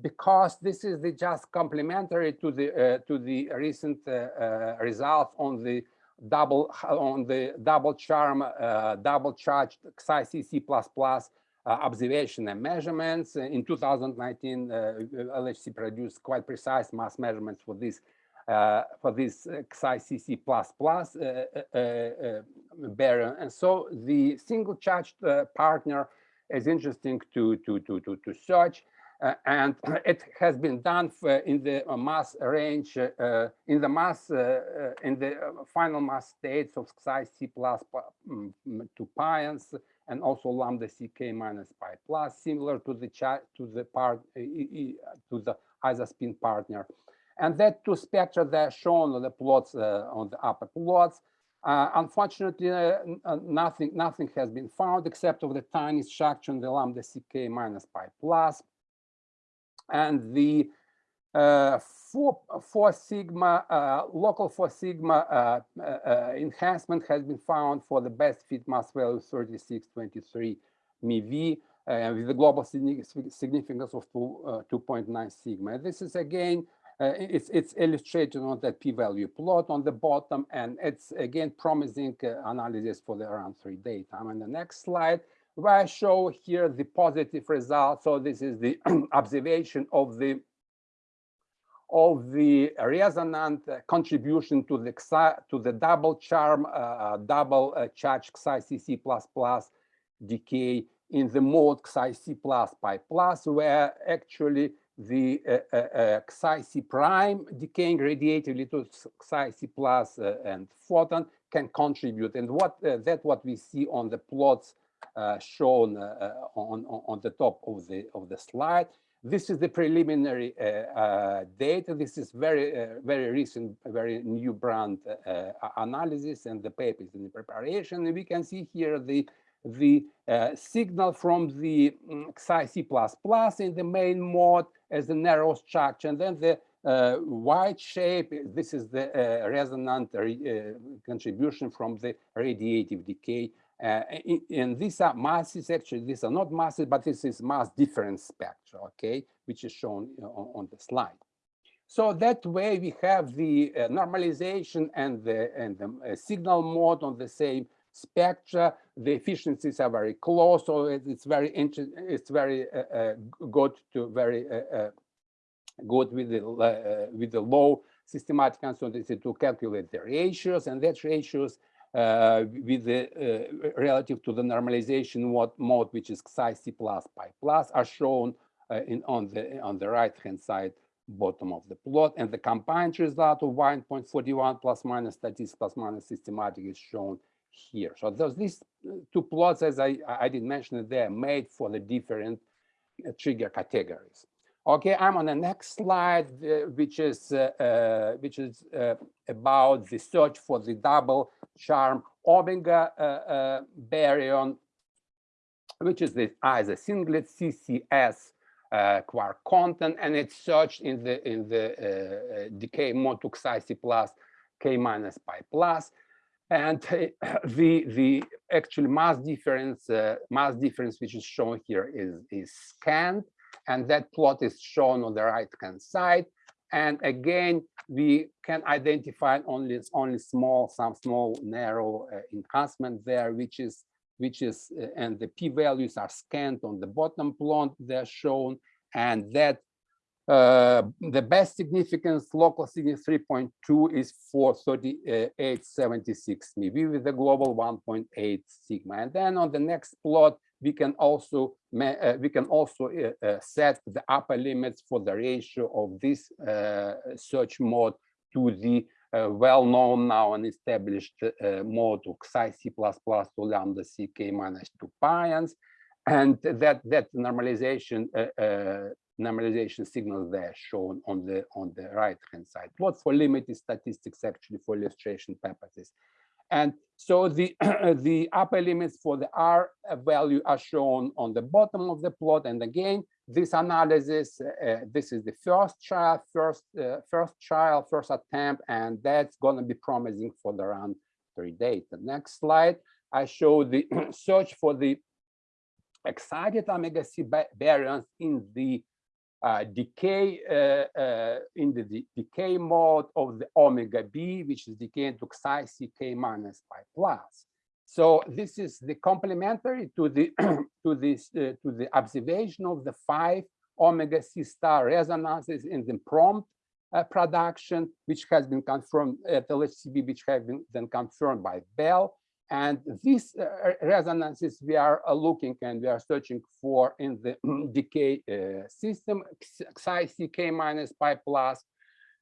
because this is the just complementary to the uh, to the recent uh, uh, results on the double on the double charm double charged Xi CC plus plus observation and measurements in 2019 LHC produced quite precise mass measurements for this uh, for this uh, XICC++ uh, baryon. And so the single charged partner is interesting to, to, to, to, to search. Uh, and it has been done in the uh, mass range, uh, in the mass, in the final mass states of psi c plus mm, to pions, and also lambda ck minus pi plus, similar to the to the part to the isospin partner. And that two spectra that are shown on the plots uh, on the upper plots. Uh, unfortunately, uh, nothing nothing has been found except of the tiny structure in the lambda ck minus pi plus. And the uh, four, four sigma uh, local four sigma uh, enhancement has been found for the best fit mass value 3623 MeV uh, with the global significance of 2.9 sigma. This is again uh, it's, it's illustrated on that p-value plot on the bottom, and it's again promising uh, analysis for the around three data. I'm on the next slide where I show here the positive result. So this is the observation of the of the resonant contribution to the to the double charm uh, uh double uh, charge XICC plus plus decay in the mode XIC plus pi plus, where actually the uh, uh, uh Xi prime decaying radiatively to Xi plus uh, and photon can contribute. And what uh, that what we see on the plots shown on, on the top of the of the slide. This is the preliminary data. This is very very recent, very new brand analysis, and the paper is in preparation. And we can see here the the uh, signal from the um, Xi C++ in the main mode as the narrow structure, and then the uh, white shape, this is the uh, resonant uh, contribution from the radiative decay. Uh, and these are masses, actually, these are not masses, but this is mass difference spectra, okay, which is shown on, on the slide. So that way we have the uh, normalization and the, and the signal mode on the same spectra. The efficiencies are very close, so it's very it's very uh, uh, good to very uh, uh good with the uh, with the low systematic uncertainty to calculate the ratios, and that ratios uh, with the relative to the normalization mode, mode which is psi c plus pi plus are shown in on the on the right hand side bottom of the plot and the combined result of 1.41 plus minus statistics plus minus systematic is shown here. So those these uh, two plots, as I, I did mention, they are made for the different uh, trigger categories. Okay, I'm on the next slide, uh, which is uh, uh, which is uh, about the search for the double charm omega uh, uh, baryon, which is the as a singlet CCS uh, quark content, and it's searched in the in the decay mode to Xi plus K minus pi plus. And the the actual mass difference uh, mass difference which is shown here is is scanned and that plot is shown on the right hand side and again we can identify only only small some small narrow uh, enhancement there which is which is uh, and the p values are scanned on the bottom plot they're shown and that uh, the best significance, local significance 3.2 is for 3876 MeV with the global 1.8 sigma. And then on the next plot, we can also uh, we can also uh, uh, set the upper limits for the ratio of this uh, search mode to the uh, well known now and established uh, mode of psi c to lambda c k minus 2 pions. And that that normalization uh, uh, normalization signals there shown on the on the right hand side. Plot for limited statistics actually for illustration purposes. And so the the upper limits for the R value are shown on the bottom of the plot. And again, this analysis, uh, this is the first trial, first uh, first trial, first attempt, and that's going to be promising for the round three data. The next slide, I show the search for the excited omega C baryons in the uh, decay uh, uh, in the de decay mode of the omega B, which is decaying to psi ck minus pi plus. So this is the complementary to the to this uh, to the observation of the five omega C star resonances in the prompt uh, production, which has been confirmed at LHCb, which have been then confirmed by Belle. And these uh, resonances we are uh, looking and we are searching for in the decay uh, system, psi ck minus pi plus.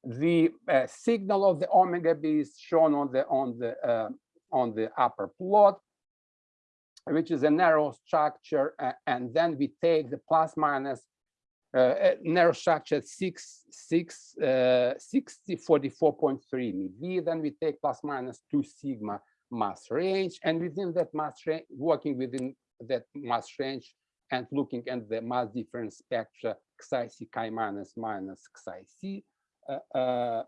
The uh, signal of the omega b is shown on the on the uh, on the upper plot, which is a narrow structure, and then we take the plus minus uh, narrow structure 6 6 uh, 60 44.3 MeV. Then we take plus minus 2 sigma mass range and within that mass range working within that mass range and looking at the mass difference spectra xi c chi minus minus xi c uh, uh,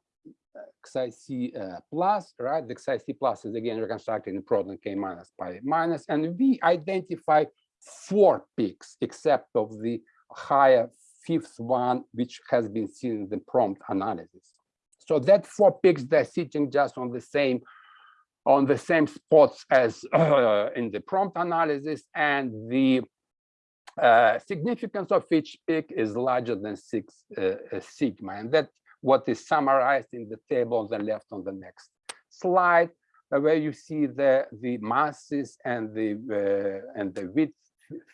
xi c uh, plus right? The xi c plus is again reconstructed in proton k minus pi minus and we identify four peaks except of the higher fifth one which has been seen in the prompt analysis. So that four peaks they're sitting just on the same on the same spots as uh, in the prompt analysis and the uh, significance of each peak is larger than six uh, uh sigma. And that what is summarized in the table on the left on the next slide uh, where you see the the masses and the uh, and the width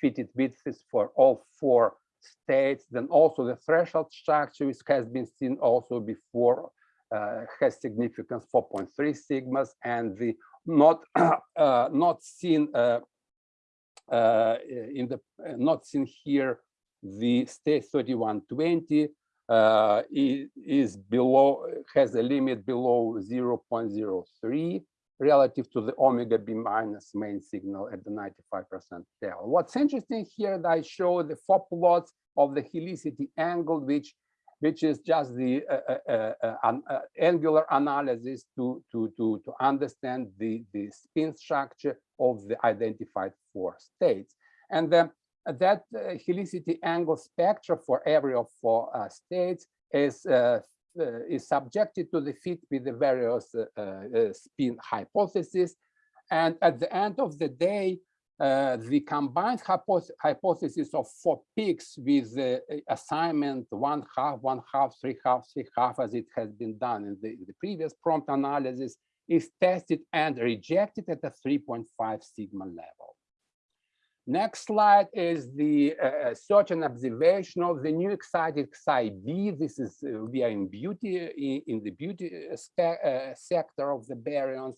fitted widths for all four states. Then also the threshold structure which has been seen also before has significance 4.3 sigmas and the not uh, not seen uh, in the not seen here the state 3120 uh, is, is below has a limit below 0.03 relative to the omega b minus main signal at the 95% tail. What's interesting here that I show the four plots of the helicity angle, which which is just the uh, uh, uh, uh, angular analysis to, to, to, to understand the, the spin structure of the identified four states. And then that helicity angle spectra for every of four states is uh, is subjected to the fit with the various uh, uh, spin hypotheses. And at the end of the day, uh, the combined hypoth hypothesis of four peaks with the assignment one half, one half, three half, three half, as it has been done in the, in the previous prompt analysis, is tested and rejected at the 3.5 sigma level. Next slide is the uh, search and observation of the new excited psi b. This is uh, we are in beauty in, in the beauty uh, uh sector of the baryons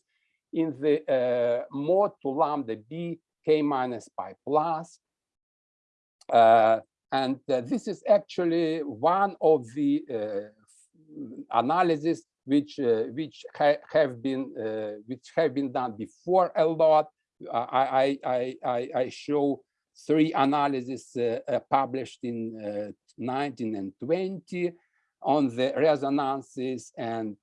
in the uh, mode to lambda b k minus pi plus. Uh, and uh, this is actually one of the uh, analyses which uh, which ha have been uh, which have been done before a lot. I I I, I show three analyses uh, published in 19 and 20 on the resonances and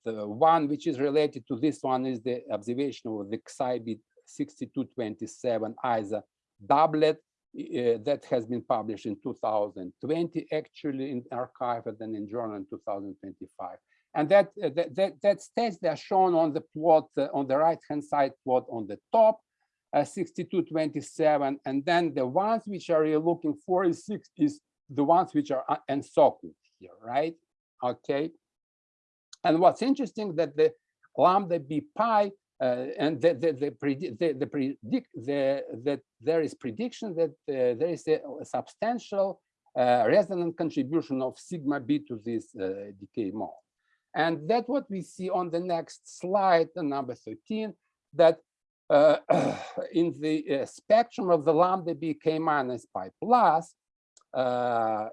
one which is related to this one is the observation of the Xibit 6227 ISA doublet uh, that has been published in 2020, actually in arXiv and then in journal in 2025. And that, uh, that, that, that states they are shown on the plot, uh, on the right-hand side plot on the top, uh, 6227. And then the ones which are you looking for is, six, is the ones which are encircled here, right? Okay. And what's interesting that the lambda b pi uh, and the, the, the, the, the predict the, that there is prediction that uh, there is a, a substantial uh, resonant contribution of sigma b to this uh, decay mode. And that's what we see on the next slide, number 13, that uh, in the uh, spectrum of the lambda b k minus pi plus,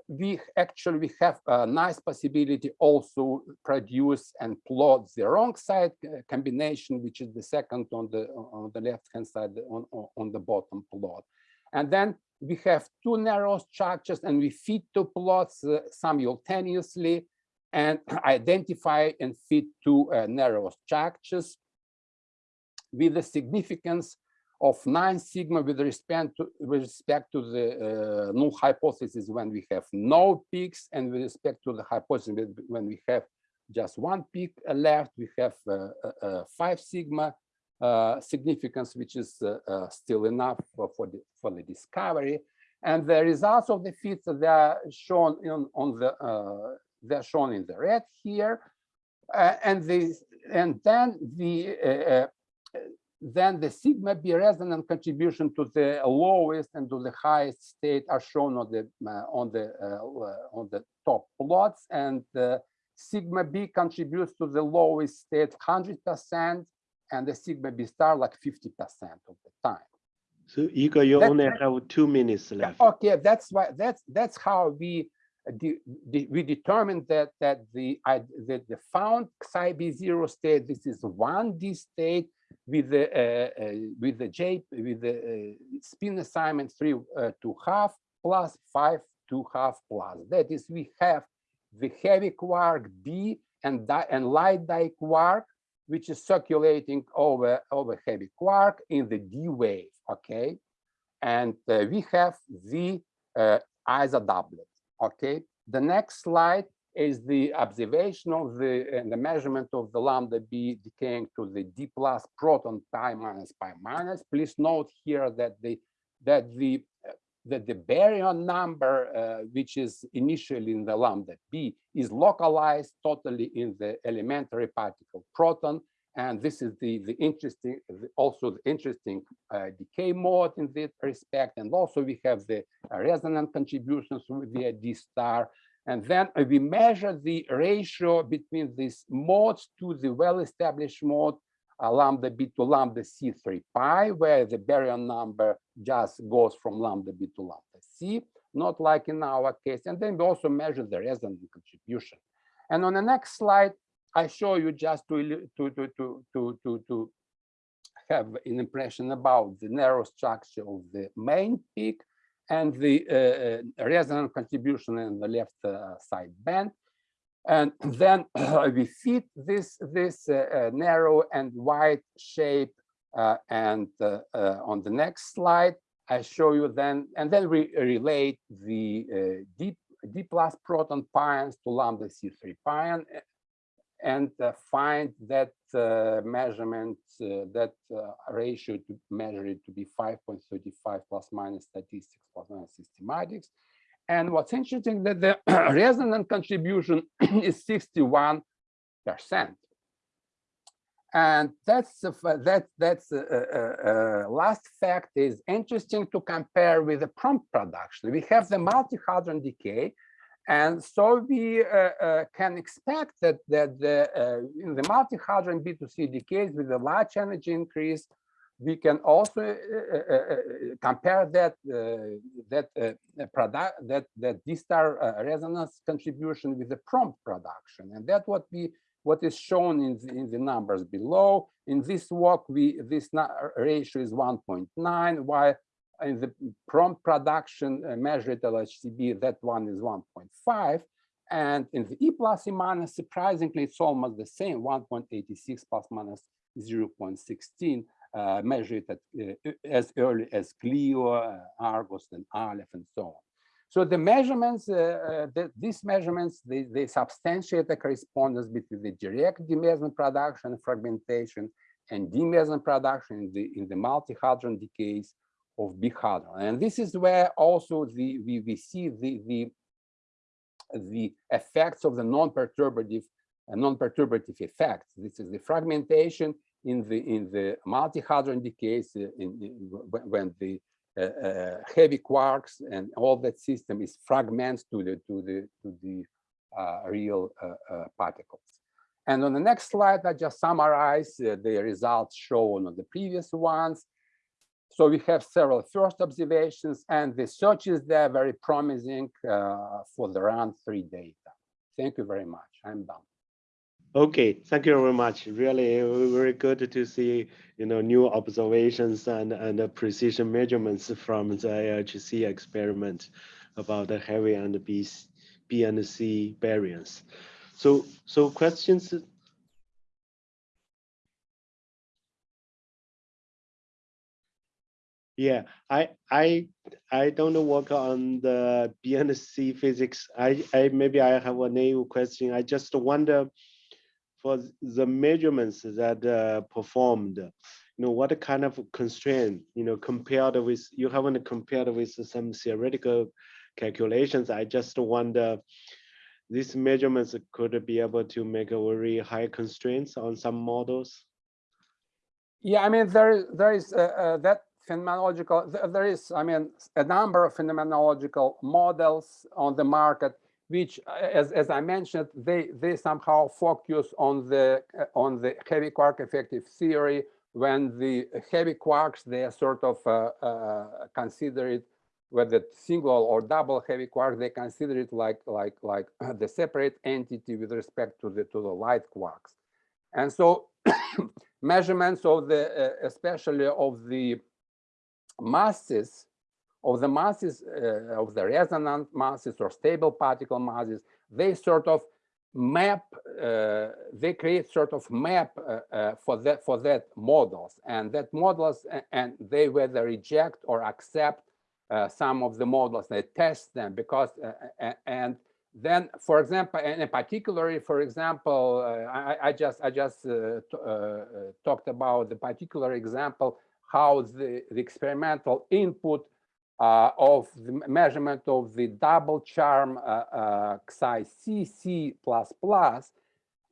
we actually we have a nice possibility also produce and plot the wrong side uh, combination, which is the second on the on the left hand side on, on, the bottom plot. And then we have two narrow structures and we fit two plots uh, simultaneously and identify and fit two uh, narrow structures with the significance of 9 sigma with respect to, with respect to the uh, null hypothesis when we have no peaks and with respect to the hypothesis when we have just one peak left, we have uh, uh, 5 sigma uh, significance, which is uh, uh, still enough for, for, the, for the discovery. And the results of the fits they are shown in, on the they're shown in the red here, and the and then the then the sigma b resonant contribution to the lowest and to the highest state are shown on the uh, on the uh, on the top plots and uh, sigma b contributes to the lowest state 100 percent and the sigma b star like 50 percent of the time So Igor, you That- only have two minutes left. okay that's why that's that's how we uh, de- de- we determined that that the I that the found psi b zero state this is one d state with the uh, uh, with the j with the uh, spin assignment three to half plus five to half plus that is we have the heavy quark b and and light diquark which is circulating over over heavy quark in the d wave okay and uh, we have the uh, isodoublet. Okay, the next slide is the observation of the and the measurement of the lambda b decaying to the d plus proton pi minus pi minus. Please note here that the that the that the baryon number, uh, which is initially in the lambda b, is localized totally in the elementary particle proton, and this is the the interesting also the interesting uh, decay mode in this respect. And also we have the resonant contributions via d star and then we measure the ratio between these modes to the well-established mode uh, lambda b to lambda c3 pi where the baryon number just goes from lambda b to lambda c not like in our case. And then we also measure the resonant contribution. And on the next slide I show you just to to to to to to, to have an impression about the narrow structure of the main peak and the uh, uh, resonant contribution in the left uh, side band. And then we fit this this narrow and wide shape. and on the next slide, I show you then, and then we relate the uh, D, D plus proton pions to lambda C3 pion and uh, find that uh, measurement, uh, that uh, ratio to measure it to be 5.35 plus minus statistics plus minus systematics. And what's interesting that the resonant contribution is 61 percent. And that's fa- that that's uh, uh, uh, last fact is interesting to compare with the prompt production. We have the multi-hadron decay, and so we uh, uh, can expect that that the uh, in the multi-hadron B2C decays with a large energy increase, we can also uh, uh, compare that uh, that product that that D star resonance contribution with the prompt production, and that what we what is shown in the, in the numbers below. In this work, we this ratio is 1.9, while in the prompt production uh, measured LHCb, that one is 1.5. And in the E plus E minus, surprisingly, it's almost the same, 1.86 plus minus 0.16, uh, measured at, uh, as early as CLEO, uh, ARGUS, and Aleph, and so on. So the measurements, uh, uh, the, these measurements, they, they substantiate the correspondence between the direct D meson production fragmentation and D meson production in the, in the multi-hadron decays of big hadron. And this is where also the, we, we see the, the, the effects of the non-perturbative uh, non-perturbative effects. This is the fragmentation in the in the multi-hadron decays uh, in, in- when- the uh, uh, heavy quarks and all that system is fragments to the to the to the uh, real uh, particles. And on the next slide, I just summarize the results shown on the previous ones. So we have several first observations and the searches there very promising uh, for the round three data. Thank you very much. I'm done. Okay, thank you very much. Really uh, very good to see, you know, new observations and, and the precision measurements from the LHC experiment about the heavy and B, B and C variants. So, so questions? Yeah, I I I don't work on the B and C physics. I I maybe I have a naive question. I just wonder for the measurements that uh, performed, you know, what kind of constraint, you know, compared with you haven't compared with some theoretical calculations. I just wonder these measurements could be able to make a very high constraints on some models. Yeah, I mean, there, there is uh, uh, that phenomenological, th- there is, I mean, a number of phenomenological models on the market, which, uh, as, as I mentioned, they, they somehow focus on the, uh, on the heavy quark effective theory when the heavy quarks, they are sort of uh, uh, considered whether single or double heavy quark, they consider it like like like the separate entity with respect to the to the light quarks. And so measurements of the uh, especially of the masses of the masses uh, of the resonant masses or stable particle masses, they sort of map uh, they create sort of map uh, uh, for that for that models. And that models and they whether reject or accept uh, some of the models, they test them because, uh, and then, for example, and particularly, for example, I, I, just I just talked about the particular example how the, the experimental input of the measurement of the double charm Xi CC plus plus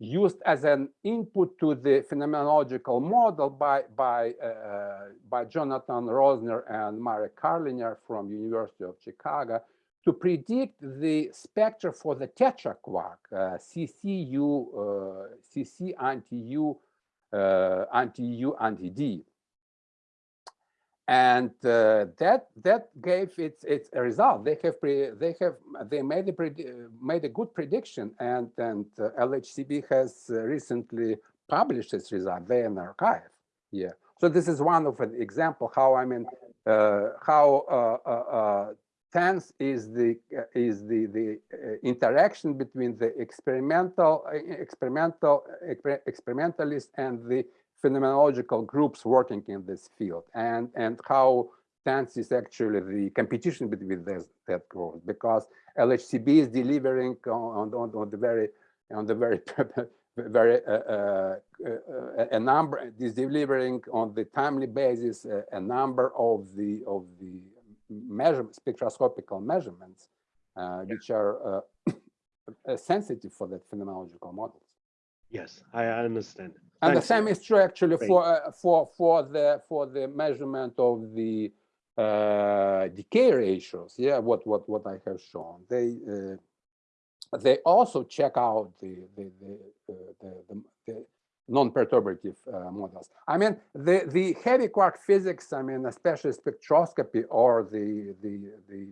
used as an input to the phenomenological model by by uh, by Jonathan Rosner and Marek Karliner from University of Chicago to predict the spectra for the tetraquark uh, CCU uh, CC anti U uh, anti U anti D and uh, that that gave its its result. They have pre, they have they made a made a good prediction, and and uh, LHCb has uh, recently published its result They in the archive. Yeah, so this is one of an example how I mean uh, how uh, uh, tense is the is the the interaction between the experimental experimental experimentalist and the phenomenological groups working in this field and and how tense is actually the competition between this, that group because LHCb is delivering on, on, on the very on the very very uh, uh, uh, a number is delivering on the timely basis a number of the of the measurement spectroscopical measurements uh, which are uh, sensitive for that phenomenological models. Yes, I understand. And Thanks. the same is true actually Great. for uh, for for the for the measurement of the uh, decay ratios. Yeah, what what what I have shown. They uh, they also check out the the the, uh, the, the, the non-perturbative uh, models. I mean, the the heavy quark physics. I mean, especially spectroscopy or the the the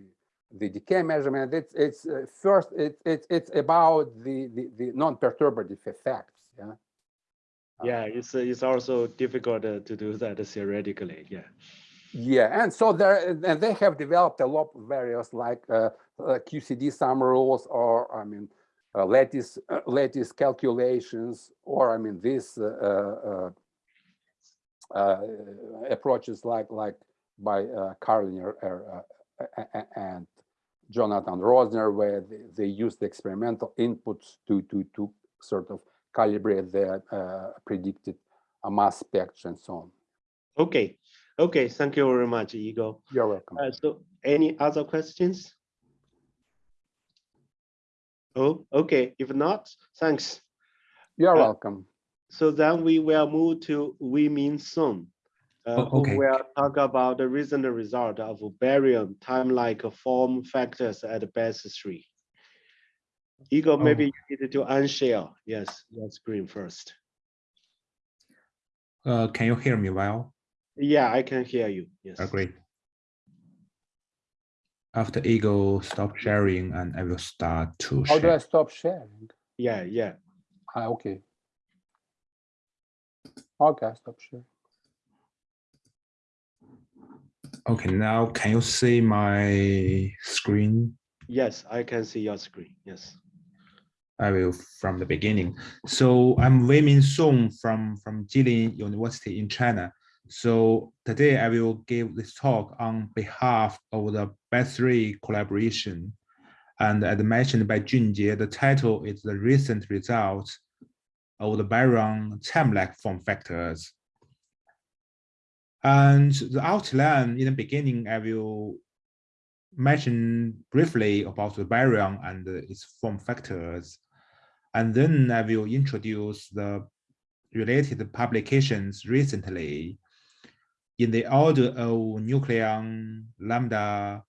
the decay measurement. It's it's uh, first it's it's it's about the the, the non-perturbative effects. Yeah Yeah, it's it's also difficult uh, to do that theoretically. Yeah. Yeah, and so there, and they have developed a lot of various like uh, uh, QCD sum rules, or I mean, uh, lattice uh, lattice calculations, or I mean, these uh, approaches like like by uh, Karliner and Jonathan Rosner, where they, they use the experimental inputs to to to sort of calibrate the uh, predicted mass spectrum and so on. Okay. Okay. Thank you very much, Igor. You're welcome. Uh, so any other questions? Oh, okay. If not, thanks. You're uh, welcome. So then we will move to Wei Min Sun, uh, oh, okay. who will talk about the recent result of baryon time-like form factors at base 3. Igor, oh. maybe you need to unshare. Yes, your screen first. Uh, can you hear me well? Yeah, I can hear you. Yes. Oh, great. After Igor stop sharing, and I will start to. How share. do I stop sharing? Yeah, yeah. Ah, okay. Okay, stop sharing. Okay, now can you see my screen? Yes, I can see your screen. Yes. I will from the beginning. So I'm Wei Min Song from, from Jilin University in China. So today I will give this talk on behalf of the BESIII collaboration. And as mentioned by Junjie, the title is the recent results of the baryon time-like form factors. And the outline in the beginning, I will mention briefly about the baryon and its form factors. And then I will introduce the related publications recently in the order of nucleon, lambda,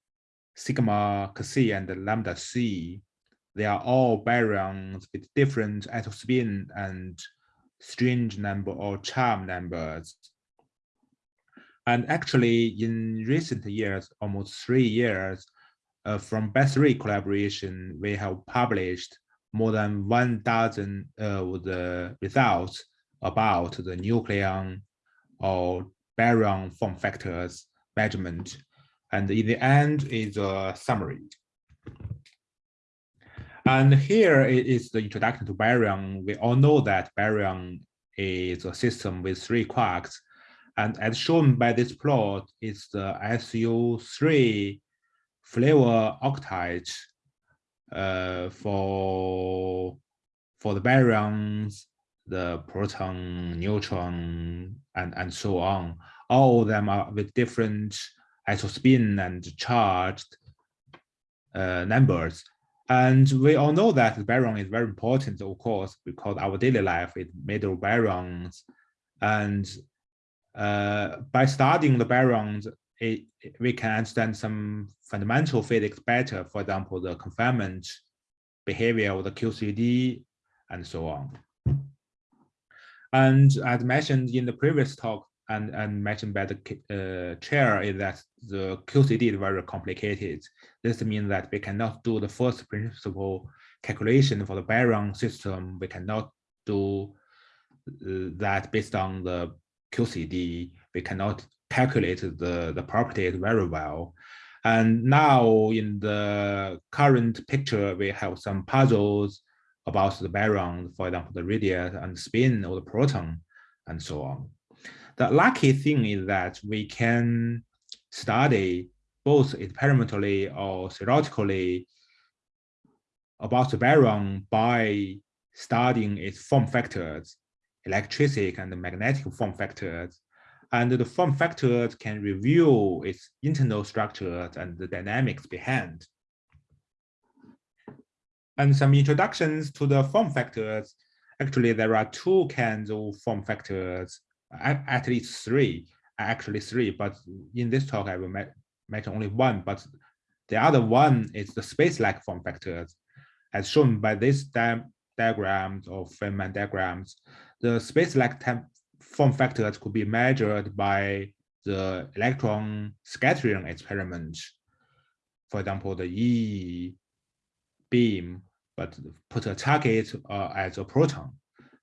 sigma Xi, and lambda C. They are all baryons with different atom spin and strange number or charm numbers. And actually, in recent years, almost three years, uh, from BESIII collaboration, we have published more than one dozen of uh, the results about the nucleon or baryon form factors measurement. And in the end is a summary. And here is the introduction to baryon. We all know that baryon is a system with three quarks. And as shown by this plot, it's the SU3 flavor octet uh, for for the baryons, the proton, neutron, and and so on. All of them are with different isospin and charged uh, numbers. And we all know that the baryon is very important, of course, because our daily life is made of baryons. And uh, by studying the baryons, it, we can understand some fundamental physics better. For example, the confinement behavior of the QCD and so on. And as mentioned in the previous talk and, and mentioned by the uh, chair is that the QCD is very complicated. This means that we cannot do the first principle calculation for the baryon system. We cannot do uh, that based on the QCD. We cannot calculate the, the properties very well. And now in the current picture, we have some puzzles about the baryon, for example, the radius and spin of the proton and so on. The lucky thing is that we can study both experimentally or theoretically about the baryon by studying its form factors, electric and magnetic form factors, and the form factors can reveal its internal structures and the dynamics behind. And some introductions to the form factors. Actually, there are two kinds of form factors, at least three, actually three, but in this talk I will mention only one, but the other one is the space-like form factors. As shown by this di diagrams or Feynman diagrams, the space-like form factors could be measured by the electron scattering experiment. For example, the E beam, but put a target uh, as a proton.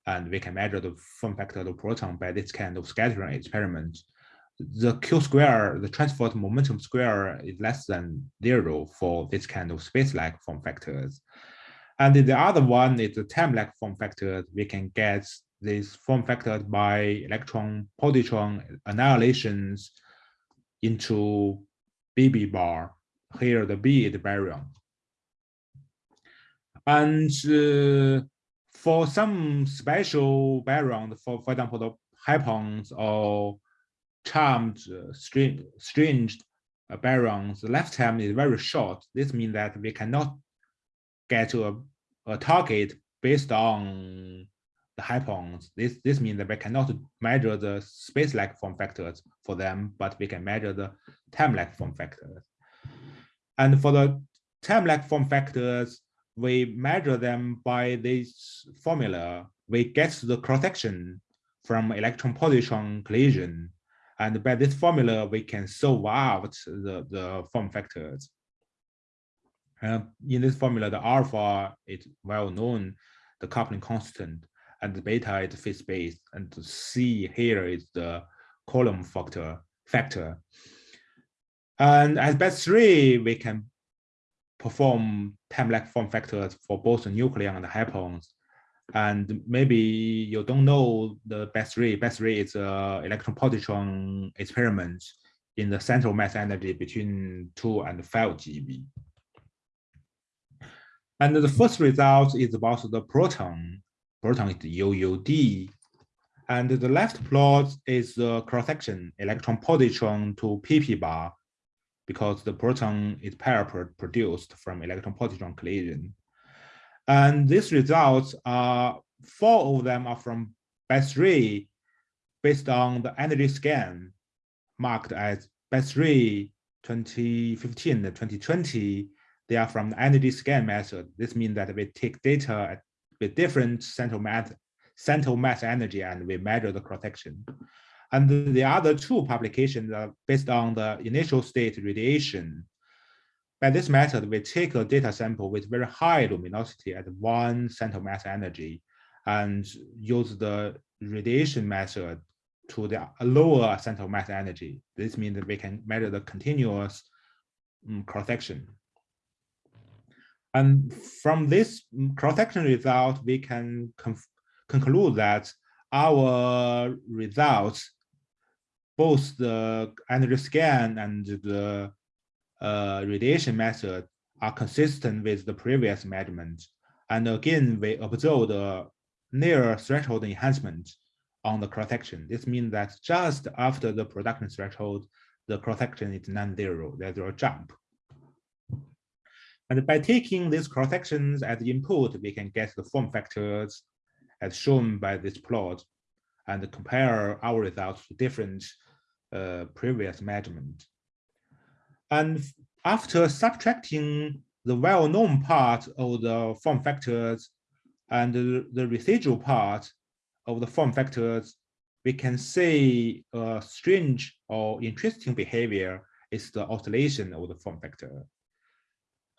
And we can measure the form factor of the proton by this kind of scattering experiment. The Q square, the transport momentum square is less than zero for this kind of space-like form factors. And the other one is the time-like form factors. We can get these form factors by electron positron annihilations into BB bar. Here the B is baryon. And uh, for some special baryons, for, for example, the hyperons or charmed uh, string, stringed uh, baryons, the lifetime is very short. This means that we cannot get to a, a target based on the hyperons. This, this means that we cannot measure the space-like form factors for them, but we can measure the time-like form factors. And for the time-like form factors, we measure them by this formula, we get the cross-section from electron-positron collision. And by this formula, we can solve out the, the form factors. Uh, in this formula, the alpha is well known, the coupling constant, and the beta is phase-space, and the C here is the Coulomb factor. factor. And as BESIII, we can perform time-like form factors for both the nucleon and the hyperons. And maybe you don't know the BESIII. Best three is a electron positron experiment in the central mass energy between two and five GeV. And the first result is about the proton. Proton is UUD. And the left plot is the cross-section electron positron to PP bar because the proton is pair produced from electron positron collision. And these results are four of them are from BESIII based on the energy scan marked as BESIII 2015 2020 they are from the energy scan method. This means that we take data with different central mass, central mass energy and we measure the cross-section. And the other two publications are based on the initial state radiation. By this method, we take a data sample with very high luminosity at one central mass energy and use the radiation method to the lower central mass energy. This means that we can measure the continuous um, cross-section. And from this cross-section result, we can conclude that our results, both the energy scan and the uh, radiation method are consistent with the previous measurement. And again, we observe the near threshold enhancement on the cross-section. This means that just after the production threshold, the cross-section is non-zero, there's a jump. And by taking these cross sections as input, we can get the form factors as shown by this plot and compare our results to different uh, previous measurement. And after subtracting the well-known part of the form factors and the, residual part of the form factors, we can see a strange or interesting behavior is the oscillation of the form factor.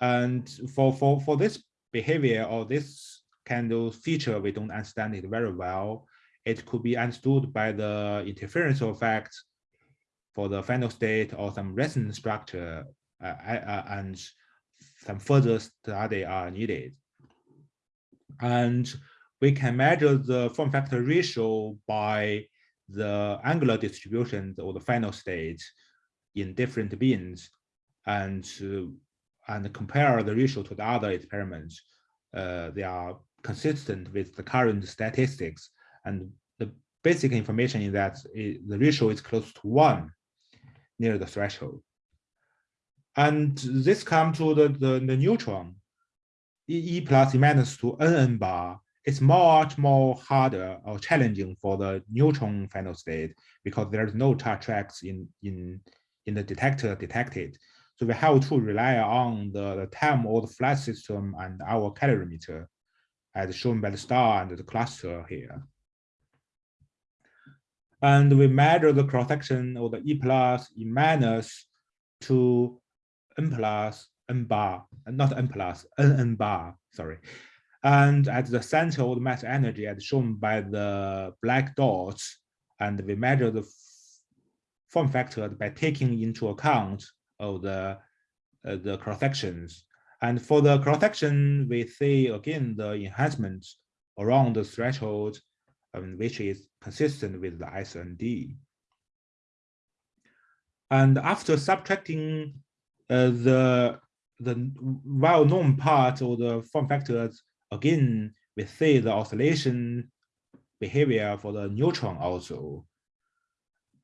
And for, for, for this behavior or this kind of feature, we don't understand it very well. It could be understood by the interference effect for the final state or some resonance structure uh, uh, and some further study are needed. And we can measure the form factor ratio by the angular distribution or the final state in different beams. And uh, and compare the ratio to the other experiments, uh, they are consistent with the current statistics. And the basic information is that it, the ratio is close to one near the threshold. And this comes to the, the, the neutron, E, e plus E minus to NN bar. It's much more harder or challenging for the neutron final state because there's no charge tracks in, in, in the detector detected. So we have to rely on the, the time of the flight system and our calorimeter as shown by the star and the cluster here. And we measure the cross-section of the E plus, E minus to N plus, N bar, not N plus, N N bar, sorry. And at the center of the mass energy as shown by the black dots, and we measure the form factor by taking into account of the uh, the cross sections. And for the cross section, we see again the enhancement around the threshold, um, which is consistent with the SND. And after subtracting uh, the the well-known part of the form factors, again, we see the oscillation behavior for the neutron also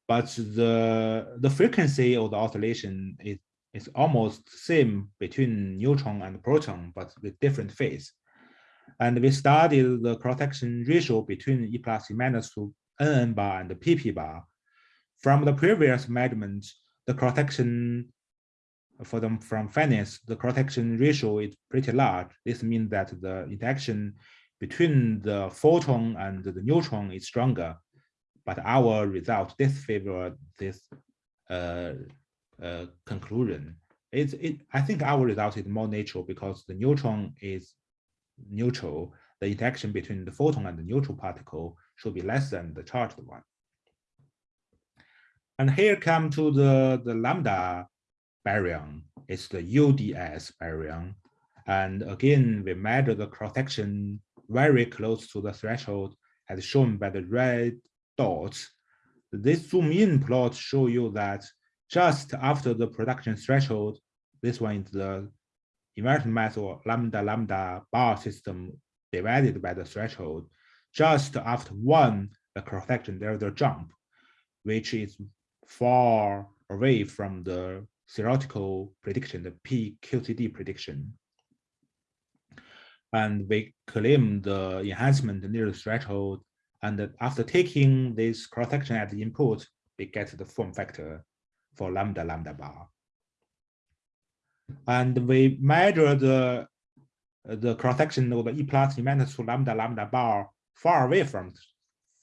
but the the frequency of the oscillation is is almost same between neutron and proton, but with different phase. And we studied the cross-section ratio between E plus E minus to NN bar and the PP bar. From the previous measurement, the cross-section for them from FENICE, the cross-section ratio is pretty large. This means that the interaction between the photon and the neutron is stronger. But our result disfavor this uh, uh, conclusion. It's, it, I think our result is more natural because the neutron is neutral. The interaction between the photon and the neutral particle should be less than the charged one. And here come to the, the lambda baryon. It's the UDS baryon. And again, we measure the cross-section very close to the threshold as shown by the red dots. This zoom in plot show you that just after the production threshold, this one is the inversion mass or lambda lambda bar system divided by the threshold. Just after one, the cross-section, there's a jump, which is far away from the theoretical prediction, the PQCD prediction. And we claim the enhancement near the threshold. And after taking this cross-section as the input, we get the form factor for lambda lambda bar. And we measure the the cross-section of the E plus E minus two lambda lambda bar far away from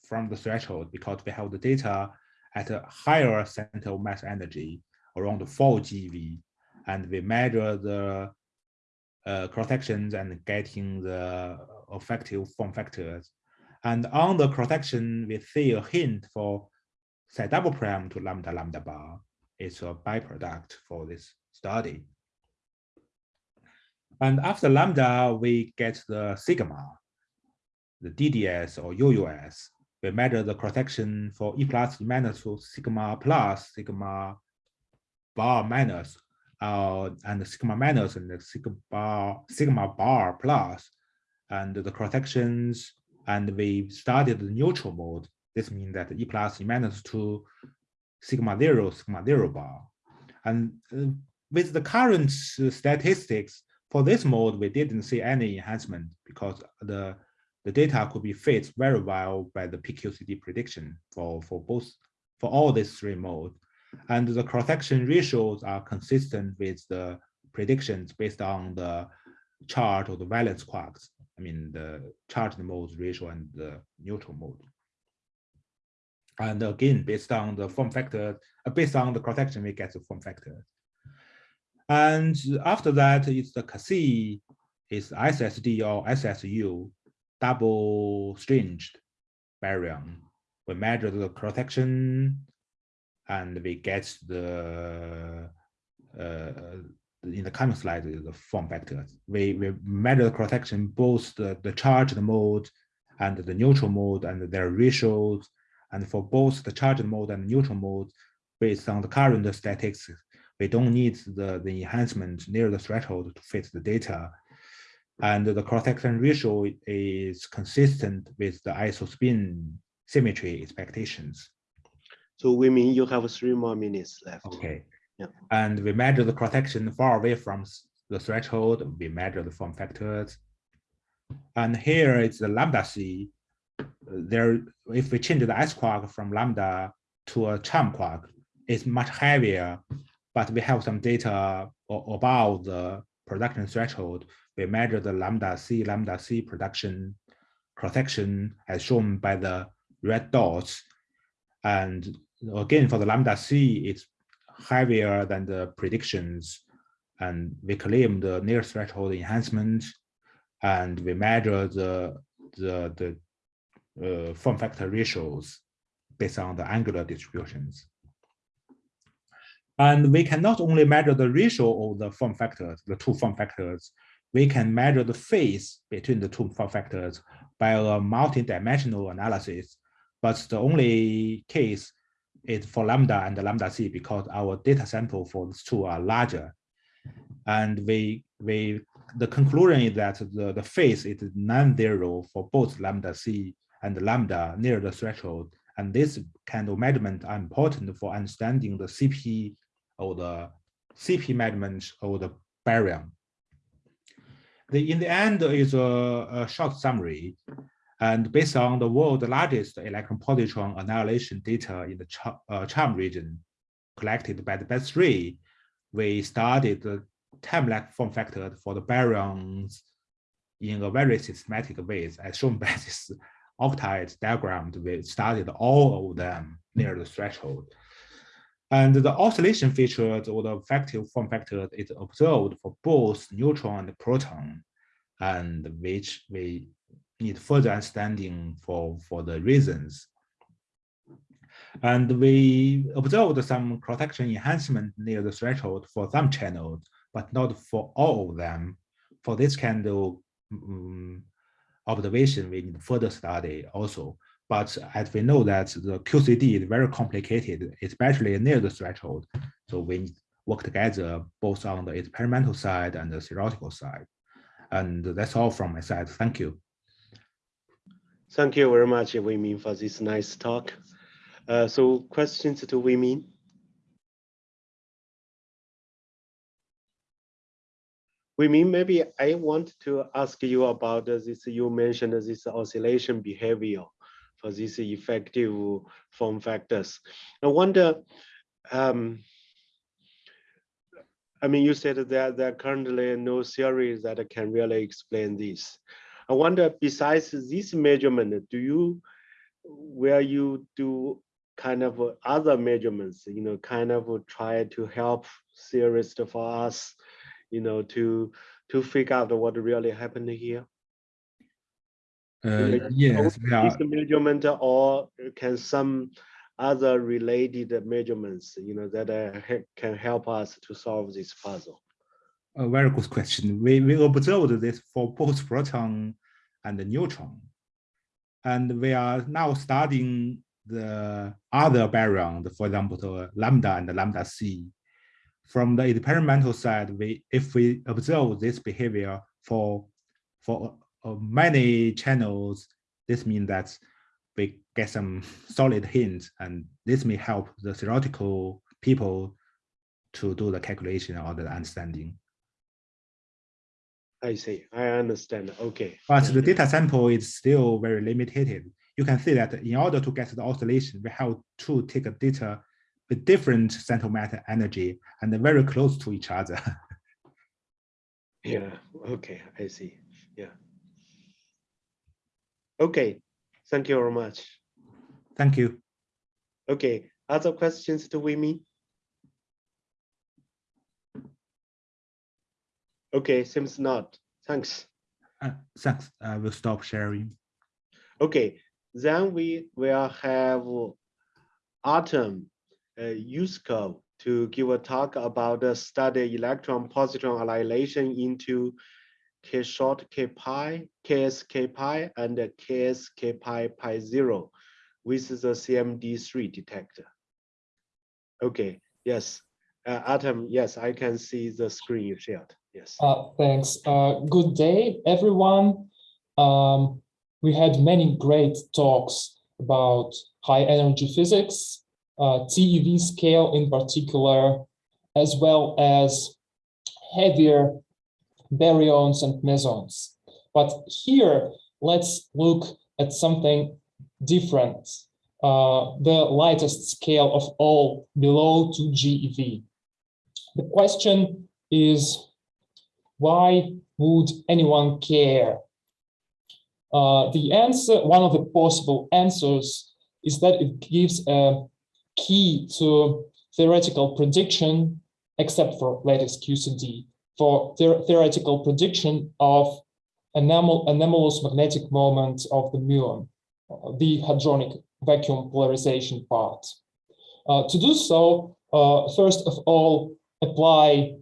from the threshold because we have the data at a higher center of mass energy around 4 GeV, and we measure the uh, cross sections and getting the effective form factors. And on the cross section, we see a hint for psi double prime to lambda lambda bar. It's a byproduct for this study. And after lambda, we get the sigma, the DDS or UUS. We measure the cross section for E plus E minus to sigma plus sigma bar minus uh, and sigma minus and the sigma bar, sigma bar plus and the cross sections and we started the neutral mode. This means that E plus E minus to sigma zero, sigma zero bar. And uh, with the current statistics for this mode, we didn't see any enhancement because the the data could be fit very well by the PQCD prediction for, for both for all these three modes. And the cross-section ratios are consistent with the predictions based on the chart of the valence quarks. I mean, the charged modes ratio and the neutral mode. And again, based on the form factor, uh, based on the cross-section, we get the form factor. And after that, it's the CASI, is SSD or SSU, double stringed baryon. We measure the cross-section and we get the uh, in the coming slide the form factors. We we measure the cross-section both the, the charged mode and the neutral mode and their ratios. And for both the charged mode and the neutral mode, based on the current statistics, we don't need the, the enhancement near the threshold to fit the data. And the cross-section ratio is consistent with the isospin symmetry expectations. So we mean you have three more minutes left. Okay. Yeah. And we measure the cross-section far away from the threshold. We measure the form factors. And here is the lambda c. There, if we change the S quark from lambda to a charm quark, it's much heavier, but we have some data about the production threshold. We measure the lambda c, lambda c production cross-section as shown by the red dots. And again, for the lambda c, it's heavier than the predictions. And we claim the near threshold enhancement. And we measure the, the, the uh, form factor ratios based on the angular distributions. And we can not only measure the ratio of the form factors, the two form factors, we can measure the phase between the two form factors by a multi-dimensional analysis. But the only case is for lambda and lambda c because our data sample for these two are larger. And we we the conclusion is that the, the phase is non-zero for both lambda c and lambda near the threshold. And this kind of measurement are important for understanding the CP or the CP measurement of the baryon. The, in the end is a, a short summary. And based on the world's largest electron positron annihilation data in the uh, CHARM region collected by the BESIII, we studied the time-like form factor for the baryons in a very systematic way, as shown by this octet diagram. We studied all of them near the threshold. And the oscillation features or the effective form factor is observed for both neutron and proton, and which we need further understanding for, for the reasons. And we observed some cross-section enhancement near the threshold for some channels, but not for all of them. For this kind of um, observation, we need further study also. But as we know that the QCD is very complicated, especially near the threshold. So we work together both on the experimental side and the theoretical side. And that's all from my side. Thank you. Thank you very much, Wei Min, for this nice talk. Uh, so questions to Wei Min? Wei Min, maybe I want to ask you about this, you mentioned this oscillation behavior for these effective form factors. I wonder, um, I mean, you said that there are currently no theories that can really explain this. I wonder, besides this measurement, do you, where you do kind of other measurements, you know, kind of try to help theorists for us, you know, to to figure out what really happened here? Uh, yes, Is the measurement or can some other related measurements, you know, that uh, can help us to solve this puzzle? A very good question. We, we observed this for both proton and neutron. And we are now studying the other baryon, for example, the lambda and the lambda C. From the experimental side, we if we observe this behavior for for uh, many channels, this means that we get some solid hints, and this may help the theoretical people to do the calculation or the understanding. I see, I understand, okay. But the data sample is still very limited. You can see that in order to get the oscillation, we have to take a data with different central matter energy and very close to each other. Yeah, okay, I see, yeah. Okay, thank you very much. Thank you. Okay, other questions to Wei Okay, seems not, thanks. Uh, thanks. I will stop sharing. Okay, then we will have Artem uh, Yuskov to give a talk about the study electron positron annihilation into K short K pi, KSK pi, and KSK pi pi zero with the CMD3 detector. Okay, yes, uh, Artem, yes, I can see the screen you shared, yes. Uh, thanks. Uh, good day, everyone. Um, we had many great talks about high energy physics, uh, TeV scale in particular, as well as heavier baryons and mesons. But here, let's look at something different. Uh, the lightest scale of all below 2 GeV. The question is, why would anyone care? Uh, the answer, one of the possible answers is that it gives a key to theoretical prediction, except for lattice QCD, for the theoretical prediction of anomal anomalous magnetic moment of the muon, uh, the hadronic vacuum polarization part. Uh, to do so, uh, first of all, apply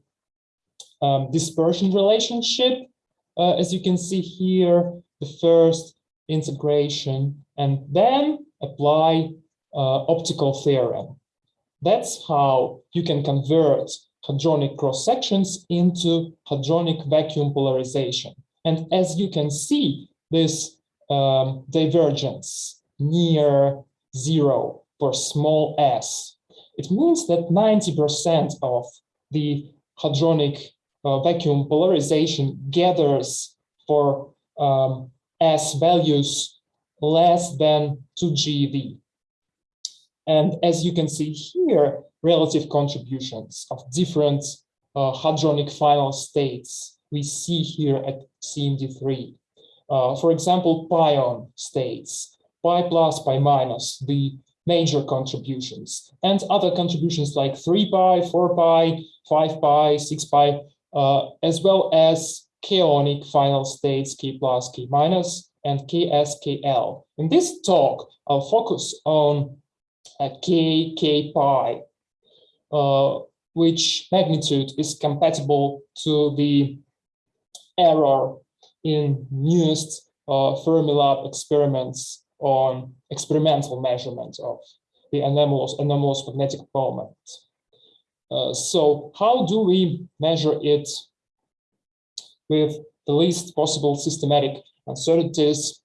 um, dispersion relationship. Uh, as you can see here, the first integration, and then apply uh, optical theorem. That's how you can convert hadronic cross sections into hadronic vacuum polarization. And as you can see, this um, divergence near zero for small s, it means that 90% of the hadronic uh, vacuum polarization gathers for um, s values less than 2 GeV. And as you can see here, relative contributions of different uh, hadronic final states we see here at CMD3. Uh, for example, pion states, pi plus, pi minus, the major contributions, and other contributions like 3 pi, 4 pi, 5 pi, 6 pi, uh, as well as kaonic final states k plus, k minus, and KSKL. In this talk, I'll focus on uh, k, k pi, uh, which magnitude is compatible to the error in newest uh, Fermilab experiments on experimental measurement of the anomalous, anomalous magnetic moment. Uh, so how do we measure it with the least possible systematic uncertainties?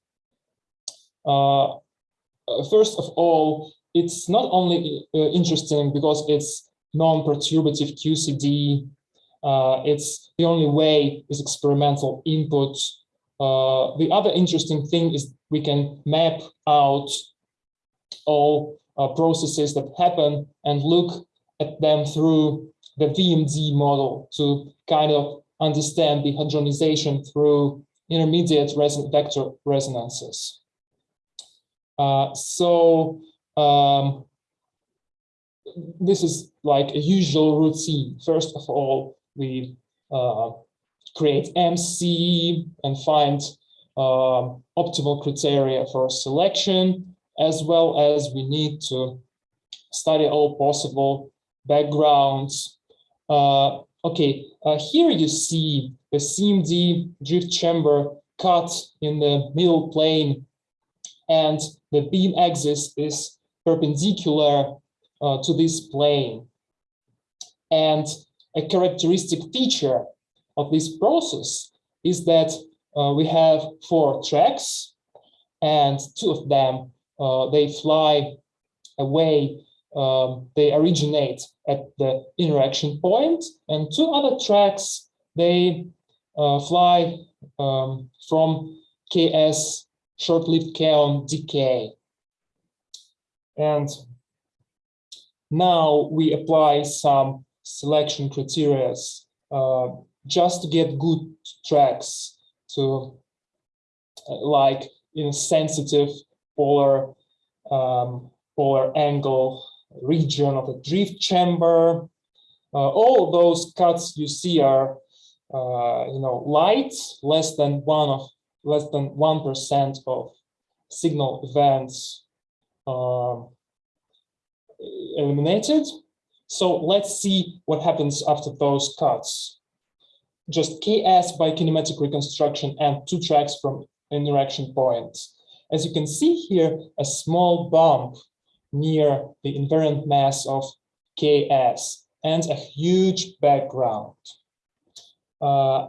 Uh, uh first of all, it's not only interesting because it's non-perturbative QCD uh, it's the only way is experimental input. Uh, the other interesting thing is we can map out all uh, processes that happen and look at them through the VMD model to kind of understand the hadronization through intermediate reson vector resonances. Uh, so um, this is like a usual routine. First of all, we uh, create MC and find uh, optimal criteria for selection, as well as we need to study all possible backgrounds. Uh, okay, uh, here you see the CMD drift chamber cut in the middle plane, and the beam axis is perpendicular uh, to this plane. And a characteristic feature of this process is that uh, we have four tracks and two of them, uh, they fly away, um, they originate at the interaction point and two other tracks, they uh, fly um, from KS short-lived kaon decay. And now we apply some selection criteria uh, just to get good tracks to uh, like in a sensitive polar um, polar angle region of the drift chamber. Uh, all those cuts you see are uh, you know light, less than one of less than one percent of signal events um, eliminated so let's see what happens after those cuts. Just KS by kinematic reconstruction and two tracks from interaction points. As you can see here, a small bump near the invariant mass of KS and a huge background. Uh,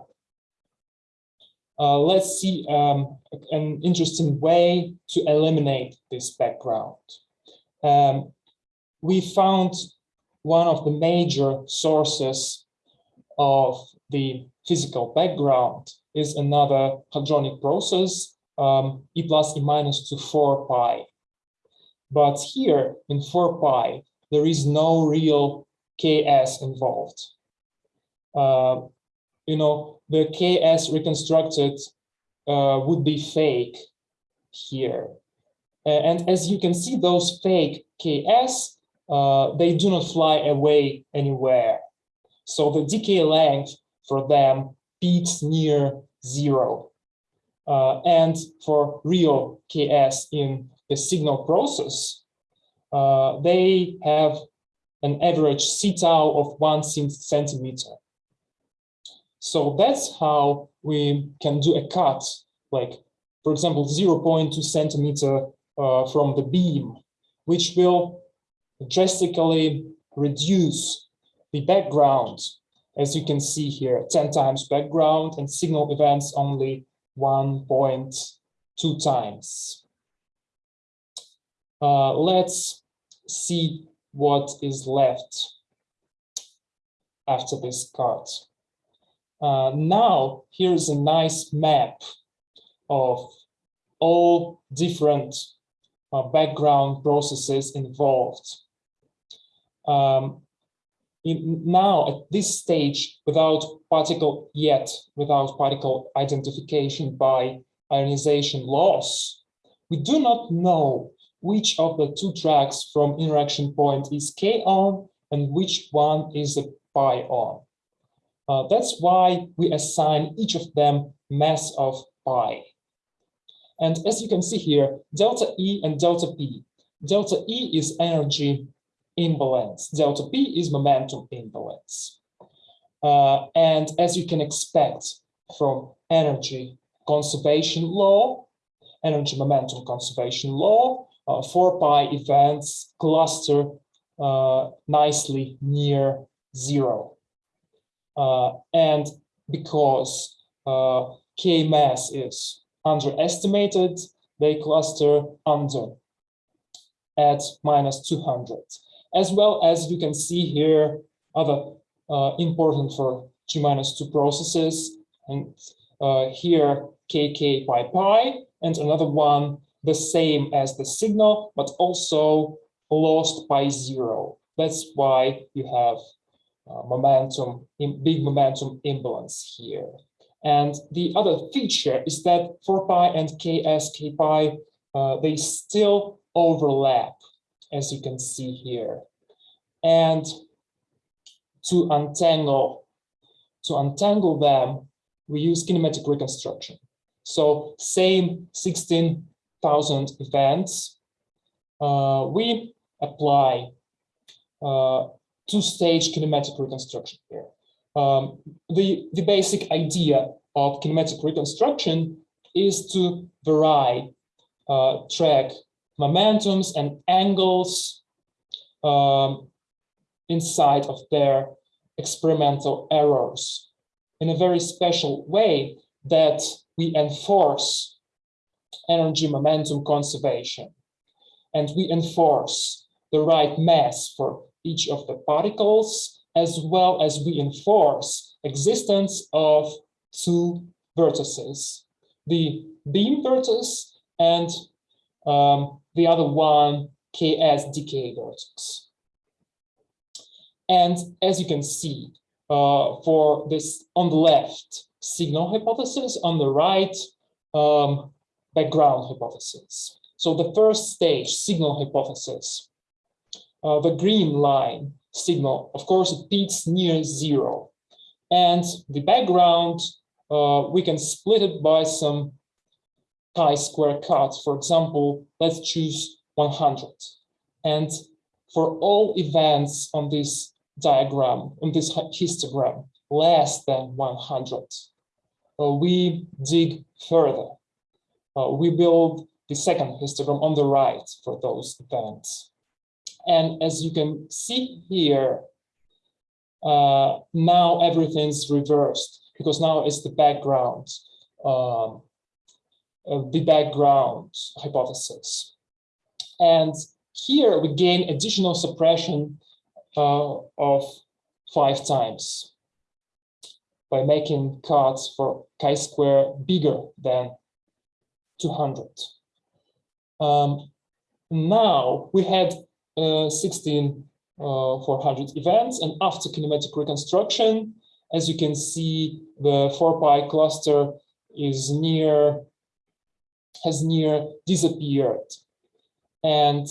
uh, let's see um, an interesting way to eliminate this background. Um, we found one of the major sources of the physical background is another hadronic process, um, E plus E minus to 4 pi. But here in 4 pi, there is no real Ks involved. Uh, you know, the Ks reconstructed uh, would be fake here. And as you can see, those fake Ks uh, they do not fly away anywhere. So the decay length for them peaks near zero. Uh, and for real KS in the signal process, uh, they have an average C tau of one centimeter. So that's how we can do a cut, like, for example, 0.2 centimeter uh, from the beam, which will drastically reduce the background, as you can see here, 10 times background and signal events only 1.2 times. Uh, let's see what is left after this cut. Uh, now, here's a nice map of all different uh, background processes involved. um, in, now at this stage, without particle yet, without particle identification by ionization loss, we do not know which of the two tracks from interaction point is kaon and which one is a pi on. Uh, that's why we assign each of them mass of pi. And as you can see here, delta E and delta P. Delta E is energy imbalance. Delta P is momentum imbalance. Uh, and as you can expect from energy conservation law, energy momentum conservation law, uh, 4 pi events cluster uh, nicely near zero. Uh, and because uh, K mass is underestimated, they cluster under at minus 200. As well as you can see here, other uh, important for G minus 2 processes, and uh, here KK pi pi, and another one the same as the signal, but also lost by zero. That's why you have uh, momentum, in big momentum imbalance here. And the other feature is that 4 pi and ks, k pi, uh, they still overlap, as you can see here. And to untangle, to untangle them, we use kinematic reconstruction. So same 16,000 events, uh, we apply uh, two-stage kinematic reconstruction here. Um, the, the basic idea of kinematic reconstruction is to vary uh, track momentums and angles um, inside of their experimental errors in a very special way that we enforce energy momentum conservation and we enforce the right mass for each of the particles as well as we enforce existence of two vertices, the beam vertex and um, the other one, Ks decay vertex. And as you can see, uh, for this on the left, signal hypothesis, on the right, um, background hypothesis. So the first stage, signal hypothesis, uh, the green line signal, of course, it peaks near zero. And the background, uh, we can split it by some chi-square cut. For example, let's choose 100. And for all events on this diagram, on this histogram, less than 100, uh, we dig further. Uh, we build the second histogram on the right for those events. And as you can see here, uh, now everything's reversed because now it's the background, um, uh, the background hypothesis. And here we gain additional suppression uh, of five times by making cuts for chi-square bigger than 200. Um, now we had uh, 16 uh, 400 events. And after kinematic reconstruction, as you can see, the 4 pi cluster is near, has near disappeared. And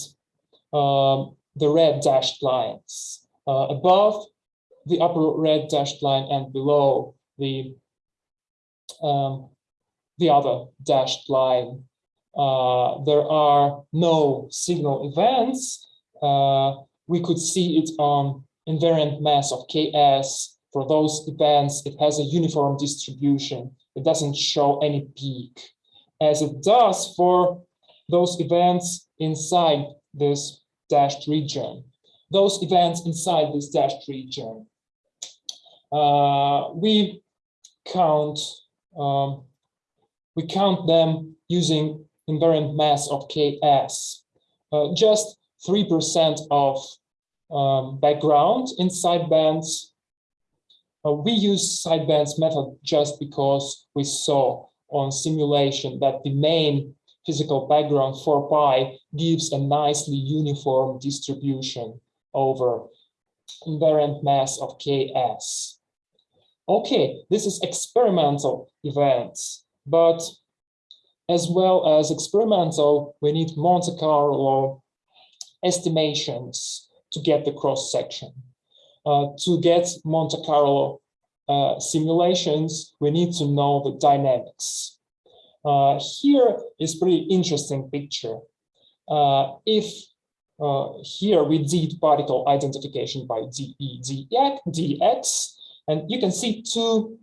um, the red dashed lines uh, above the upper red dashed line and below the um, the other dashed line, uh, there are no signal events, uh, we could see it on invariant mass of Ks. For those events, it has a uniform distribution. It doesn't show any peak, as it does for those events inside this dashed region. Those events inside this dashed region, uh, we count um, we count them using invariant mass of Ks. Uh, just 3% of um, background in sidebands. Uh, we use sidebands method just because we saw on simulation that the main physical background 4 pi gives a nicely uniform distribution over invariant mass of Ks. Okay, this is experimental events, but as well as experimental, we need Monte Carlo estimations to get the cross section. Uh, to get Monte Carlo uh, simulations, we need to know the dynamics. Uh, here is pretty interesting picture. Uh, if uh, here we did particle identification by DE, DX, and you can see two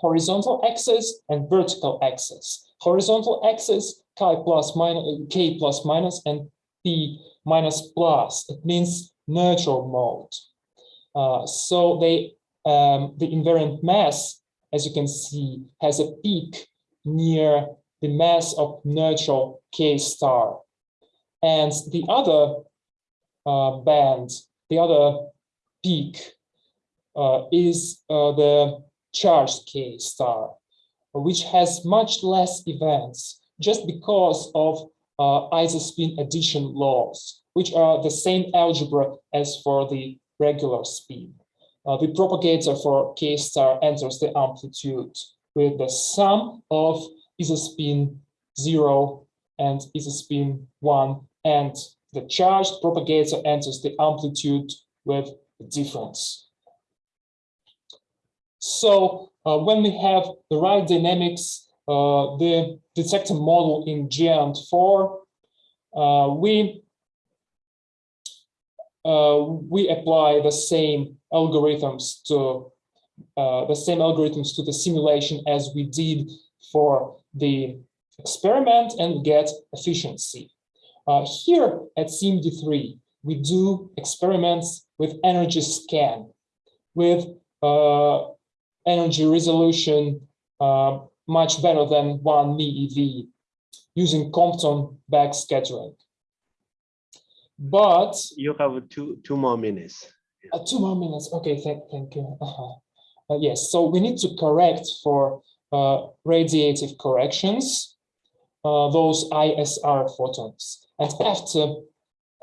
horizontal axis and vertical axis. Horizontal axis, k plus minus, k plus minus, and p minus plus. It means neutral mode. Uh, so they, um, the invariant mass, as you can see, has a peak near the mass of neutral k star. And the other uh, band, the other peak uh, is uh, the charged K star, which has much less events just because of uh, isospin addition laws, which are the same algebra as for the regular spin. Uh, the propagator for K star enters the amplitude with the sum of isospin 0 and isospin 1 and the charged propagator enters the amplitude with the difference. So uh, when we have the right dynamics, uh, the detector model in GEANT4, uh, we we apply the same algorithms to the same algorithms to the simulation as we did for the experiment and get efficiency. Uh, here at CMD3, we do experiments with energy scan, with uh, energy resolution uh, much better than one MeV using Compton backscattering. But You have two, two more minutes. uh, two more minutes. Okay, thank, thank you. Uh, yes, so we need to correct for uh, radiative corrections, uh, those ISR photons. And after,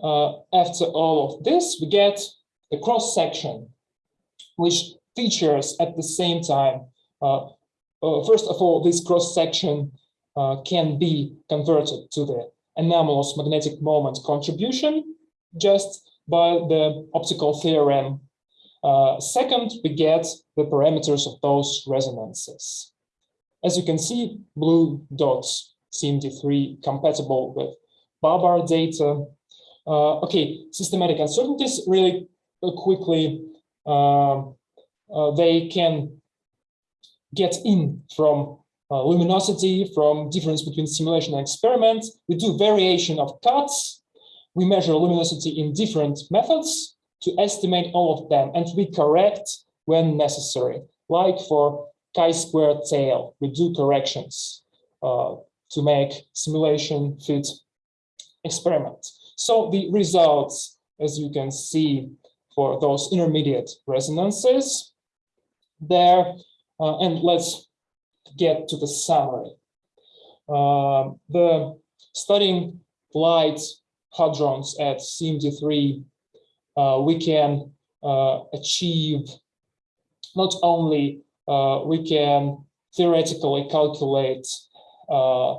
uh, after all of this, we get the cross section, which features at the same time. Uh, uh, first of all, this cross section uh, can be converted to the anomalous magnetic moment contribution just by the optical theorem. Second, we get the parameters of those resonances. As you can see, blue dots CMD3 compatible with BaBar data. Uh, okay, systematic uncertainties really quickly, uh, they can get in from uh, luminosity, from difference between simulation and experiment. We do variation of cuts. We measure luminosity in different methods to estimate all of them, and we correct when necessary, like for chi-square tail, we do corrections uh, to make simulation fit experiment. So the results, as you can see, for those intermediate resonances there, uh, and let's get to the summary. Uh, the studying light hadrons at CMD3, uh, we can uh, achieve not only uh, we can theoretically calculate uh,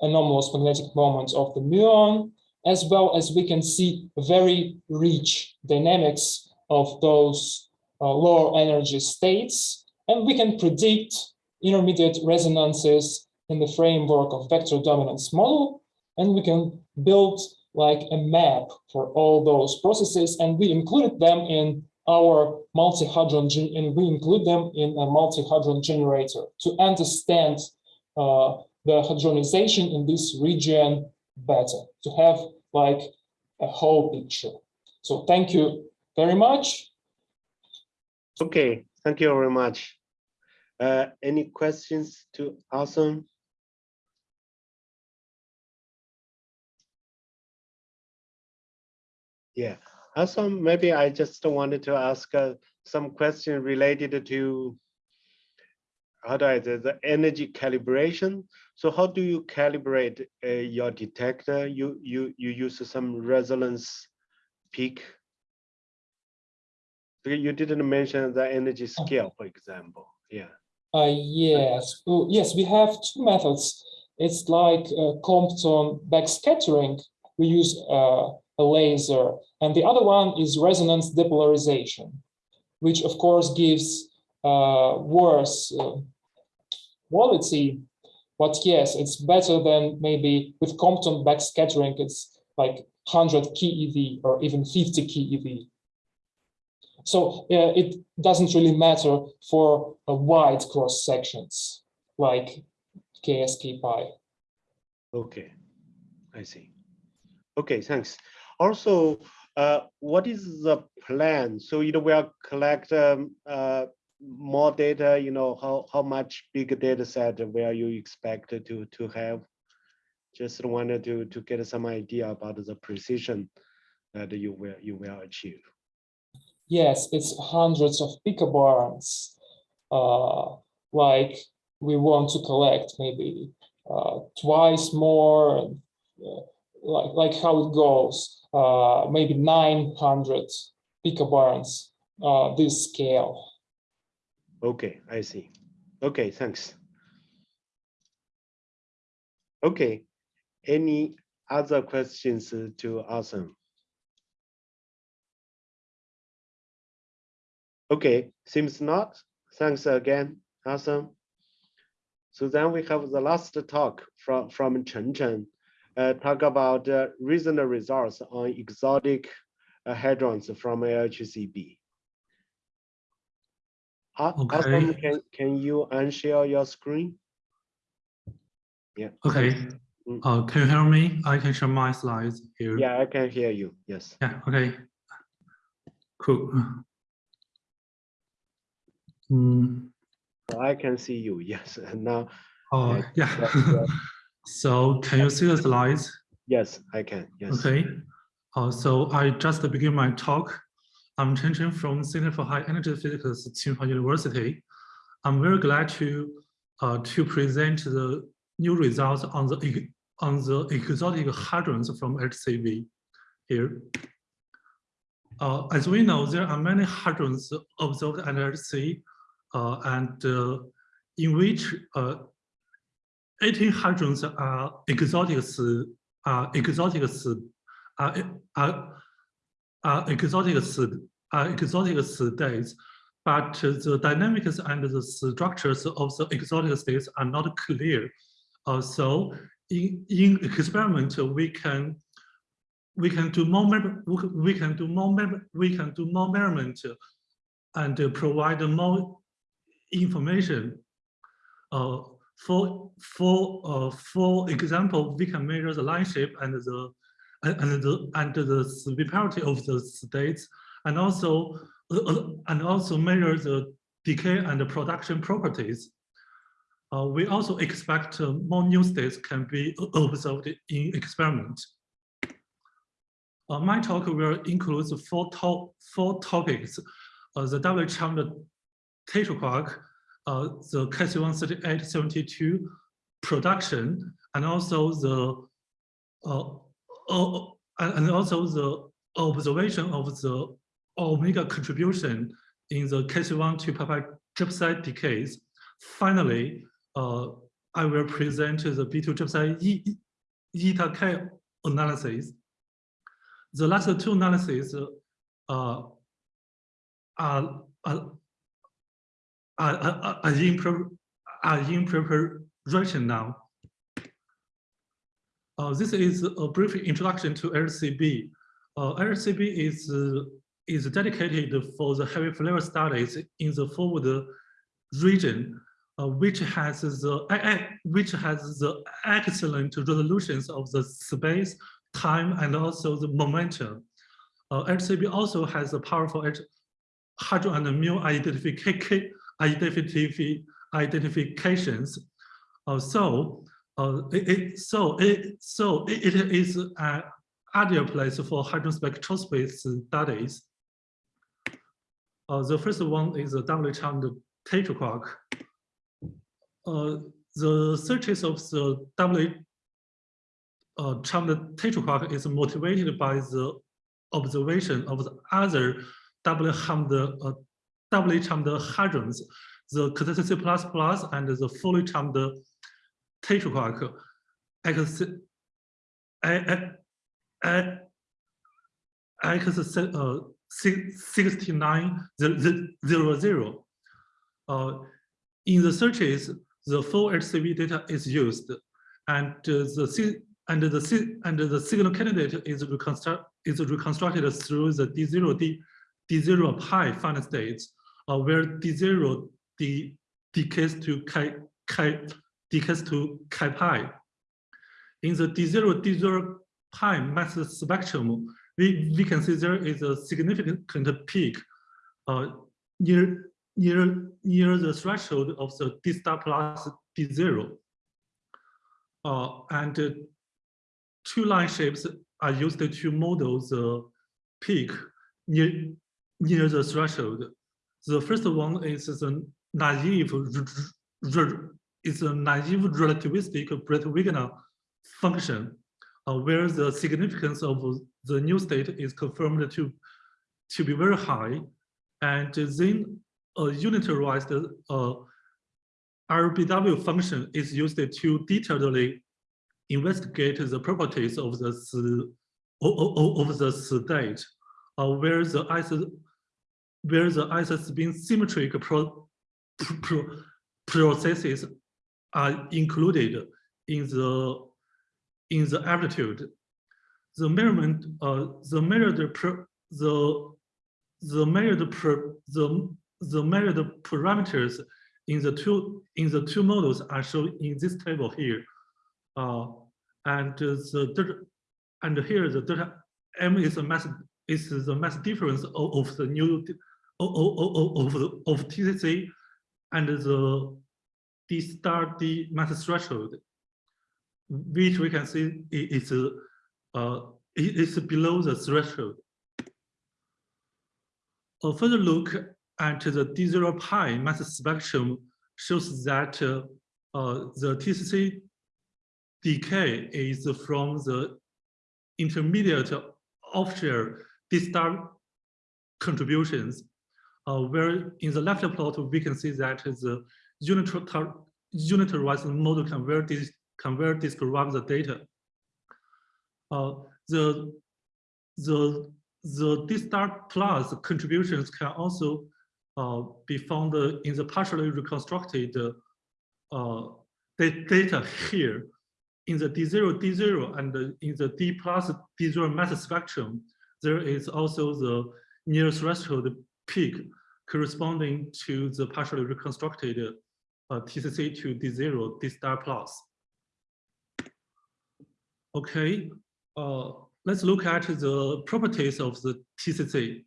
anomalous magnetic moment of the muon, as well as we can see very rich dynamics of those uh, lower energy states. And we can predict intermediate resonances in the framework of vector dominance model. And we can build like a map for all those processes. And we included them in our multi-hadron, and we include them in a multi-hadron generator to understand uh, the hadronization in this region better, to have like a whole picture. So thank you very much. Okay, thank you very much. Uh, any questions to Awesome? Yeah, Awesome, maybe I just wanted to ask uh, some question related to how do I say the energy calibration. So how do you calibrate uh, your detector? You you you use some resonance peak You didn't mention the energy scale, for example. Yeah. Uh, yes, oh, yes, we have two methods. It's like uh, Compton backscattering. We use uh, a laser, and the other one is resonance depolarization, which of course gives uh, worse uh, quality. But yes, it's better than maybe with Compton backscattering. It's like 100 keV or even 50 keV. So uh, it doesn't really matter for a wide cross sections like KSK pi. Okay, I see. Okay, thanks. Also, uh, what is the plan? So you know, will collect um, uh, more data. You know, how how much big data set will you expect to to have? Just wanted to to get some idea about the precision that you will you will achieve. Yes, it's hundreds of picobarns. Uh, like we want to collect maybe uh, twice more, uh, like like how it goes. Uh, maybe 900 picobarns. Uh, this scale. Okay, I see. Okay, thanks. Okay, any other questions to Awesome? Okay, seems not. Thanks again, Awesome. So then we have the last talk from, from Chen Chen, uh, talk about uh, recent results on exotic uh, hadrons from LHCb. Okay. Awesome, can, can you unshare your screen? Yeah. Okay, Mm. uh, can you hear me? I can share my slides here. Yeah, I can hear you. Yes. Yeah, okay. Cool. Mm, I can see you. Yes. And now, oh, Yeah, yeah. yeah. So can you see the slides? yes, I can. Yes. Okay. Uh, so I just begin my talk. I'm Chen Chen from Center for High Energy Physics, Tsinghua University. I'm very glad to uh, to present the new results on the on the exotic hadrons from HCV here. Uh, as we know, there are many hadrons observed at HC, uh, and uh, in which uh, 18 hadrons are exotic are exotics are are are exotic are exotic states, but the dynamics and the structures of the exotic states are not clear. Uh, so in in experiment we can we can do more we can do more we can do more measurement and uh, provide more information. Uh, for for uh, for example, we can measure the line shape and the and the and the severity of the states, and also uh, uh, and also measure the decay and the production properties. Uh, we also expect uh, more new states can be observed in experiment. Uh, my talk will include four, to four topics, uh, the double tetraquark, uh, the KC-13872 production, and also the uh, uh, and also the observation of the omega contribution in the Chi-C1 to peptide J/psi decays. Finally, uh, I will present the B2 J/psi E- eta K analysis. The last two analyses uh, are, are, are, are, in, are in preparation now. Uh, this is a brief introduction to LHCb. Uh, LHCb is, uh, is dedicated for the heavy flavor studies in the forward region, uh, which has the which has the excellent resolutions of the space, time, and also the momentum. Uh, LHCb also has a powerful H- hadron and mu identification identification identifications. Uh, so uh, it, it- so it so it, it is an ideal place for hadron spectroscopy studies. Uh, the first one is the double charmed tetraquark. Uh, the searches of the double uh, charmed tetraquark is motivated by the observation of the other double harmed uh, doubly charmed hadrons, the cathepsin plus plus and the fully charmed tetraquark X X X uh, 6900. In the searches, the full HCV data is used, and the si- and the si- and the signal candidate is reconstruct is reconstructed through the D0 D D0 pi finite states, uh, where D0 D decays to chi chi decays to chi pi. In the D0 D0 pi mass spectrum, we, we can see there is a significant peak uh, near near near the threshold of the D star plus D zero. Uh, and uh, two line shapes are used to model the peak near near the threshold. The first one is the naive is a naive relativistic Breit-Wigner function, uh, where the significance of the new state is confirmed to to be very high, and then a unitarized uh, RBW function is used to detailedly investigate the properties of the of the state, uh, where the where the isospin symmetric pro, pro, processes are included in the in the amplitude. The measurement, uh, the measured per, the the measured per, the the measured parameters in the two in the two models are shown in this table here. Uh, and the and here the delta m is the mass is the mass difference of, of the new of, of, TCC and the D star D mass threshold, which we can see is uh, is below the threshold. A further look at the D0 pi mass spectrum shows that uh, uh, the TCC decay is from the intermediate offshore D star contributions, uh, where in the left plot, we can see that the unitar- unitarized model can dis- can well describe the data. Uh, the the the D star plus contributions can also uh, be found in the partially reconstructed uh, da- data here in the D0, D0 and in the D plus D0 mass spectrum. There is also the near threshold peak corresponding to the partially reconstructed uh, TCC to D0, D star plus. Okay, uh, let's look at the properties of the TCC.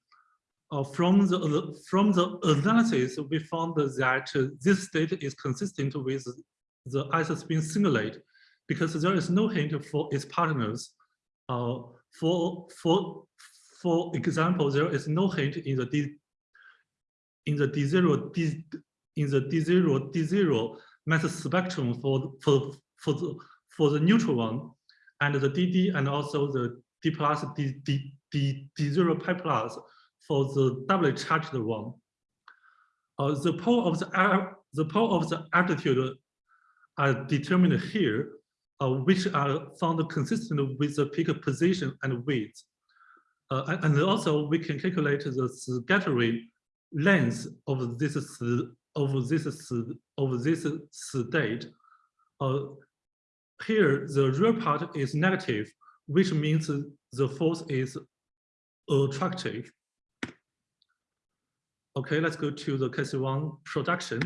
Uh, from the uh, from the analysis, we found that this state is consistent with the isospin singulate because there is no hint for its partners. Uh, for for for example, there is no hint in the D in the D0 D in the D0 D0 mass spectrum for for for the for the neutral one and the DD and also the D plus D D D D0 pi plus for the doubly charged one. Uh, the pole of the the pole of the altitude are determined here, uh, which are found consistent with the peak position and width. Uh, and also we can calculate the scattering length of this of this of this state. Uh, here the real part is negative, which means the force is attractive. Okay, let's go to the case one production.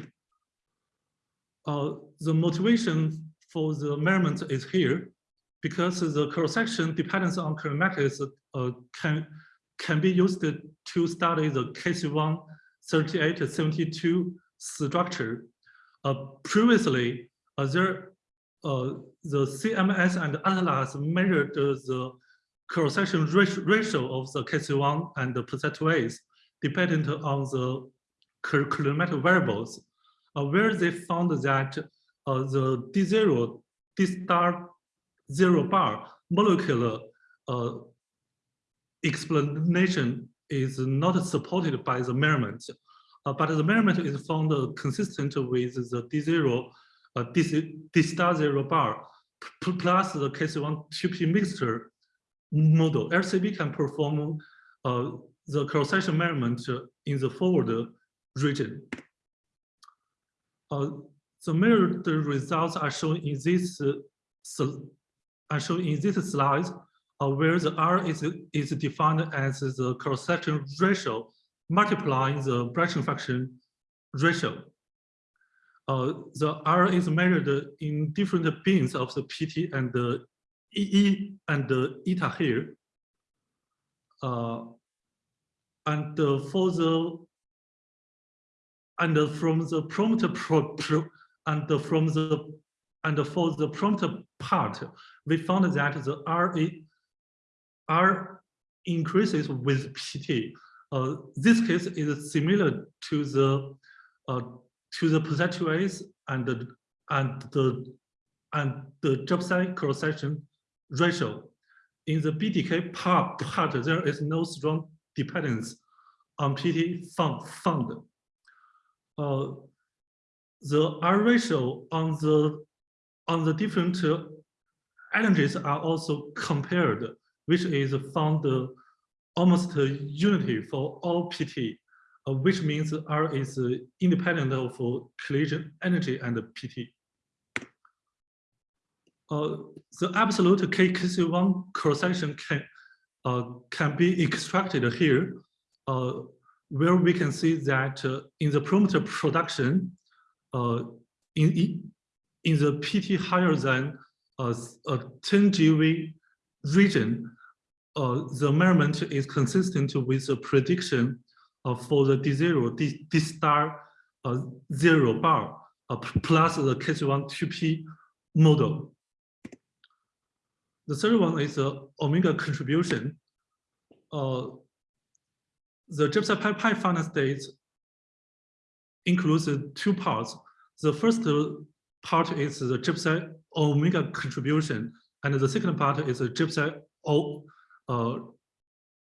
Uh, the motivation for the measurement is here because the cross-section dependence on kinematics uh, can, can be used to study the Chi-C1 3872 structure. Uh, previously, uh, there, uh, the CMS and ATLAS measured the cross-section ratio of the Chi-C1 and the percentages dependent on the kilometric variables, uh, where they found that uh, the D0, D star zero bar molecular uh, explanation is not supported by the measurement, uh, but the measurement is found consistent with the D0, uh, D, D star zero bar, plus the Chi-C1 2P mixture model. LHCb can perform uh, the cross-section measurement in the forward region. Uh, the measured results are shown in this uh, are shown in this slide, where the R is, is defined as the cross-section ratio multiplying the branching function ratio. Uh, the R is measured in different bins of the PT and the EE and the eta here. Uh, and uh, for the and uh, from the prompt pro, pro and uh, from the and for the prompt part, we found that the R, R increases with PT. Uh, this case is similar to the uh, to the percentage and the and the and the J/psi cross section ratio. In the BDK part, part there is no strong dependence on PT found. found. Uh, the R ratio on the on the different uh, energies are also compared, which is found almost unity for all PT, uh, which means R is independent of collision energy and PT. Uh, the absolute KKC1 cross-section can, uh, can be extracted here, uh, where we can see that uh, in the parameter production, uh, in, in the PT higher than uh, a 10 GeV region, uh, the measurement is consistent with the prediction uh, for the D0, D, D star uh, zero bar, uh, plus the Chi-C1 2P model. The third one is the omega contribution. Uh, the J/psi pi final state includes two parts. The first part is the J/psi omega contribution, and the second part is a J/psi uh,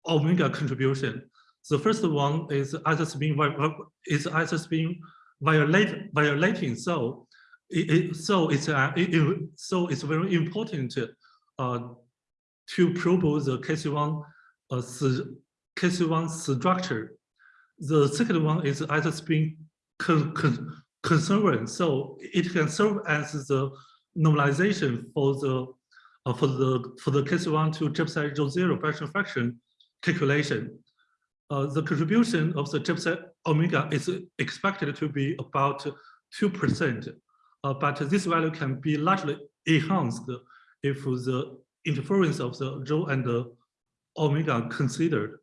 omega contribution. The first one is isospin is isospin violate violating. So it, it so it's uh, it, so it's very important uh, to probe the Chi-C1 uh, Chi-C1 structure. The second one is isospin con, con, so it can serve as the normalization for the uh, for the for the Chi-C1 to J/psi rho zero fraction fraction calculation. Uh, the contribution of the J/psi omega is expected to be about two percent, uh, but this value can be largely enhanced if the interference of the rho and the omega considered.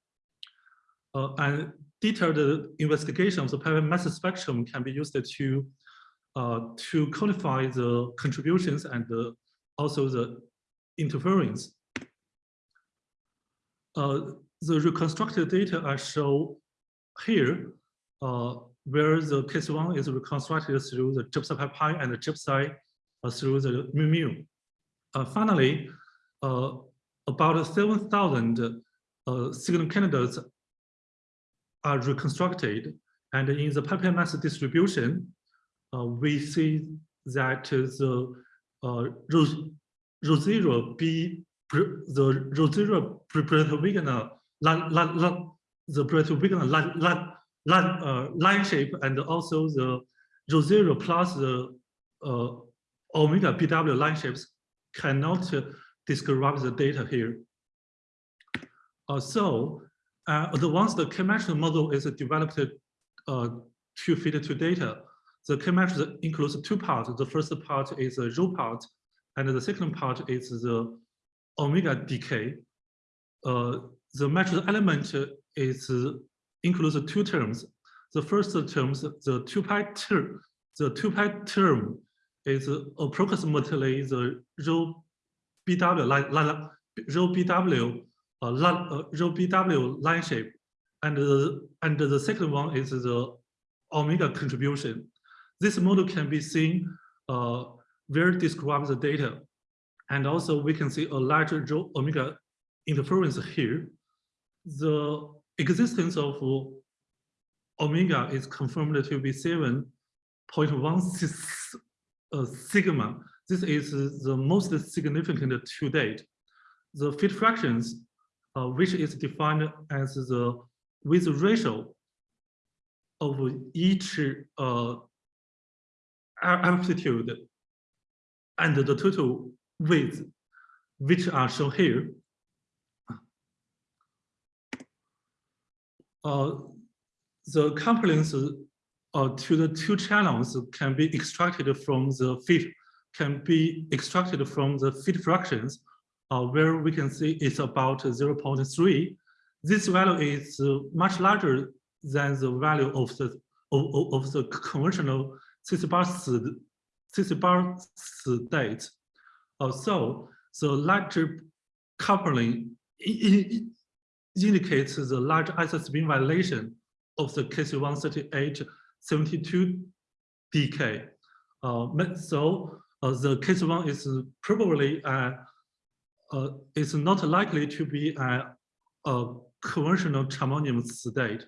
Uh, and detailed investigation of the private mass spectrum can be used to uh, to quantify the contributions and the, also the interference. Uh, the reconstructed data are shown here, uh, where the case one is reconstructed through the J/psi pi and the J/psi uh, through the mu mu. Uh, finally, uh, about 7,000 uh, signal candidates are reconstructed. And in the Pi mass distribution, we see that the zero B, the rho zero Breit-Wigner the line, uh, line shape and also the zero plus the uh, omega BW line shapes cannot describe the data here. Uh, so uh, the once the K-matrix model is developed uh, to fit to data, the K-matrix includes two parts. The first part is the rho part, and the second part is the omega decay. Uh, the metric element is includes two terms. The first term, the two pi term, the two pi term is approximately the rho BW line, line rho BW uh, uh, rho BW line shape, and the and the second one is the omega contribution. This model can be seen uh, where describes the data, and also we can see a larger omega interference here. The existence of omega is confirmed to be 7.1 uh, sigma. This is the most significant to date. The fit fractions, uh, which is defined as the width ratio of each uh, amplitude and the total width, which are shown here. Uh, the couplings uh, to the two channels can be extracted from the fit can be extracted from the fit fractions, uh, where we can see it's about 0.3. This value is much larger than the value of the of, of the conventional cis 64 state, so the larger coupling indicates the large isospin violation of the KC-138 72 DK. Uh, so uh, the KC-1 is probably uh, uh, is not likely to be a, a conventional charmonium state,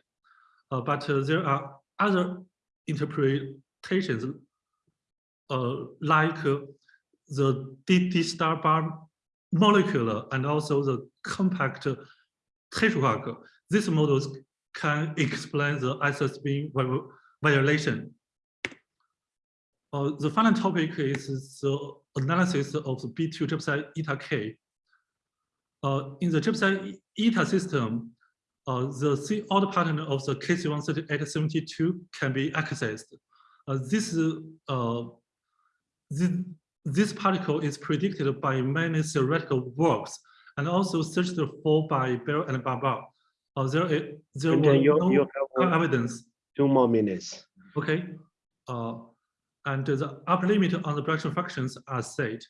uh, but uh, there are other interpretations like the D, D star bar molecular and also the compact tetrahedral. These models can explain the isospin violation uh, the final topic is the analysis of the B2 J/psi eta K. Uh, in the J/psi eta system, uh, the C order pattern of the KC13872 can be accessed. Uh, this, uh, this, this particle is predicted by many theoretical works and also searched for by Belle and BaBar. Uh, there there And were you, no you have evidence. two more minutes. Okay. Uh, and the upper limit on the production functions are set.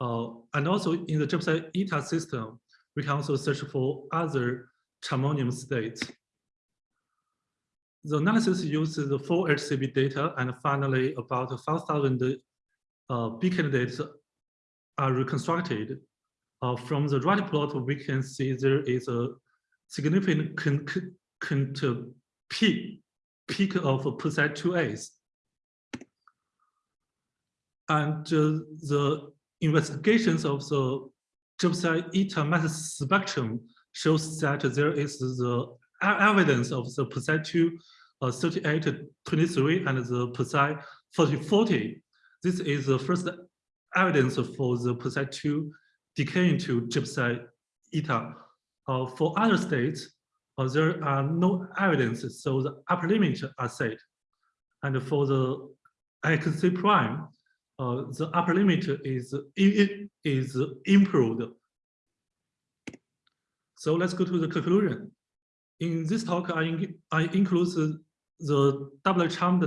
Uh, and also in the J/psi eta system, we can also search for other charmonium states. The analysis uses the full HCB data and finally about 5,000 uh, B candidates are reconstructed. Uh, from the right plot, we can see there is a significant con con con peak, peak of percent 2As and uh, the investigations of the J/psi eta mass spectrum shows that there is the evidence of the PSI 2 uh, 3823 and the PSI 4040. This is the first evidence for the PSI 2 decaying to J/psi eta. Uh, for other states, uh, there are no evidence, so the upper limit are set. And for the XC prime, uh, the upper limit is is improved. So let's go to the conclusion. In this talk, I I include the double charmed.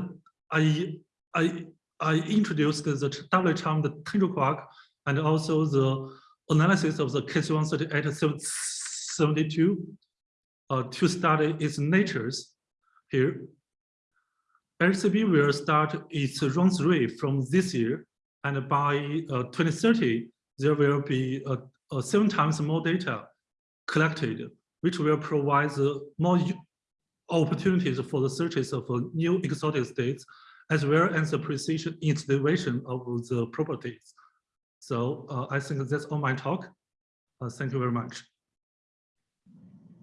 I I I introduced the double charmed tensor quark and also the analysis of the KC13872 uh, to study its natures here. LHCb will start its run three from this year, and by uh, 2030, there will be uh, uh, seven times more data collected, which will provide more opportunities for the searches of new exotic states, as well as the precision estimation of the properties. So uh, I think that's all my talk. Uh, thank you very much.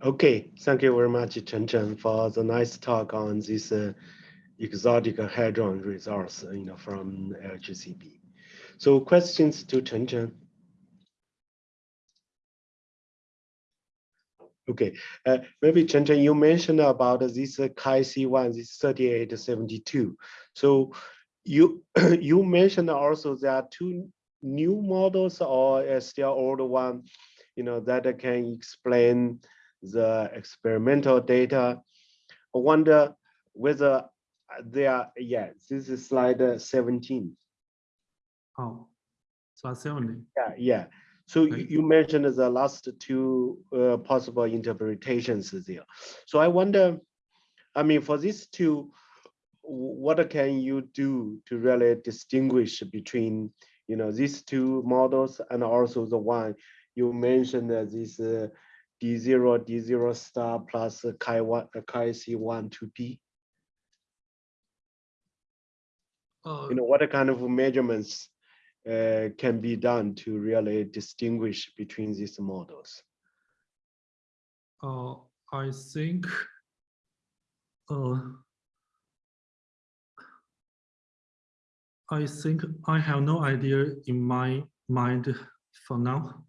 Okay, thank you very much, Chen Chen, for the nice talk on this uh, exotic hadron results, you know, from LHCb. So questions to Chen Chen? Okay, uh, maybe Chen Chen, you mentioned about this uh, Chi-C1, this 3872. So you you mentioned also there are two new models or still old one, you know, that can explain the experimental data. I wonder whether they are, yeah, this is slide uh, 17. Oh, slide 17. Yeah, yeah. So Okay. you mentioned the last two uh, possible interpretations there. So I wonder, I mean, for these two, what can you do to really distinguish between, you know, these two models and also the one you mentioned that this uh, D0, D0 star plus chi one, chi C1 to P? Uh, You know, what kind of measurements uh, can be done to really distinguish between these models? uh, I think uh, I think I have no idea in my mind for now.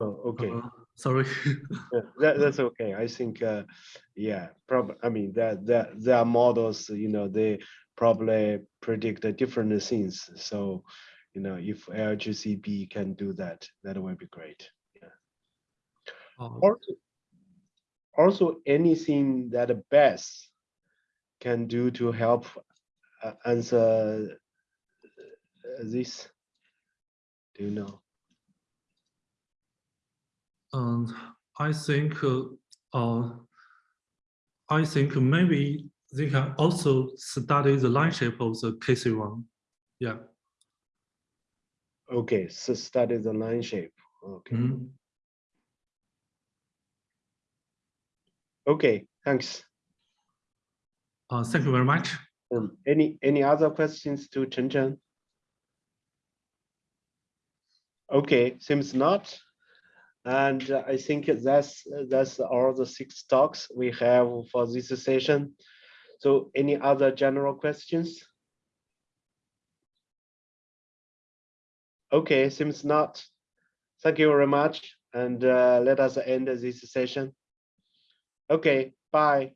Oh, okay. Uh, sorry. Yeah, that, that's okay. I think, uh, yeah, probably, I mean, that, that, there are models, you know, they probably predict different things. So, you know, if LHCb can do that, that would be great. Uh, Also, also anything that Bess can do to help uh, answer uh, this? Do you know? And I think, uh, uh, I think maybe they can also study the line shape of the Chi-C1. Yeah. Okay, so study the line shape. Okay, mhm. okay, thanks. Uh, thank you very much. Um, any, any other questions to Chen Chen? Okay, seems not. And uh, I think that's, that's all the six talks we have for this session. So any other general questions? Okay, seems not. Thank you very much. And uh, let us end this session. Okay, bye.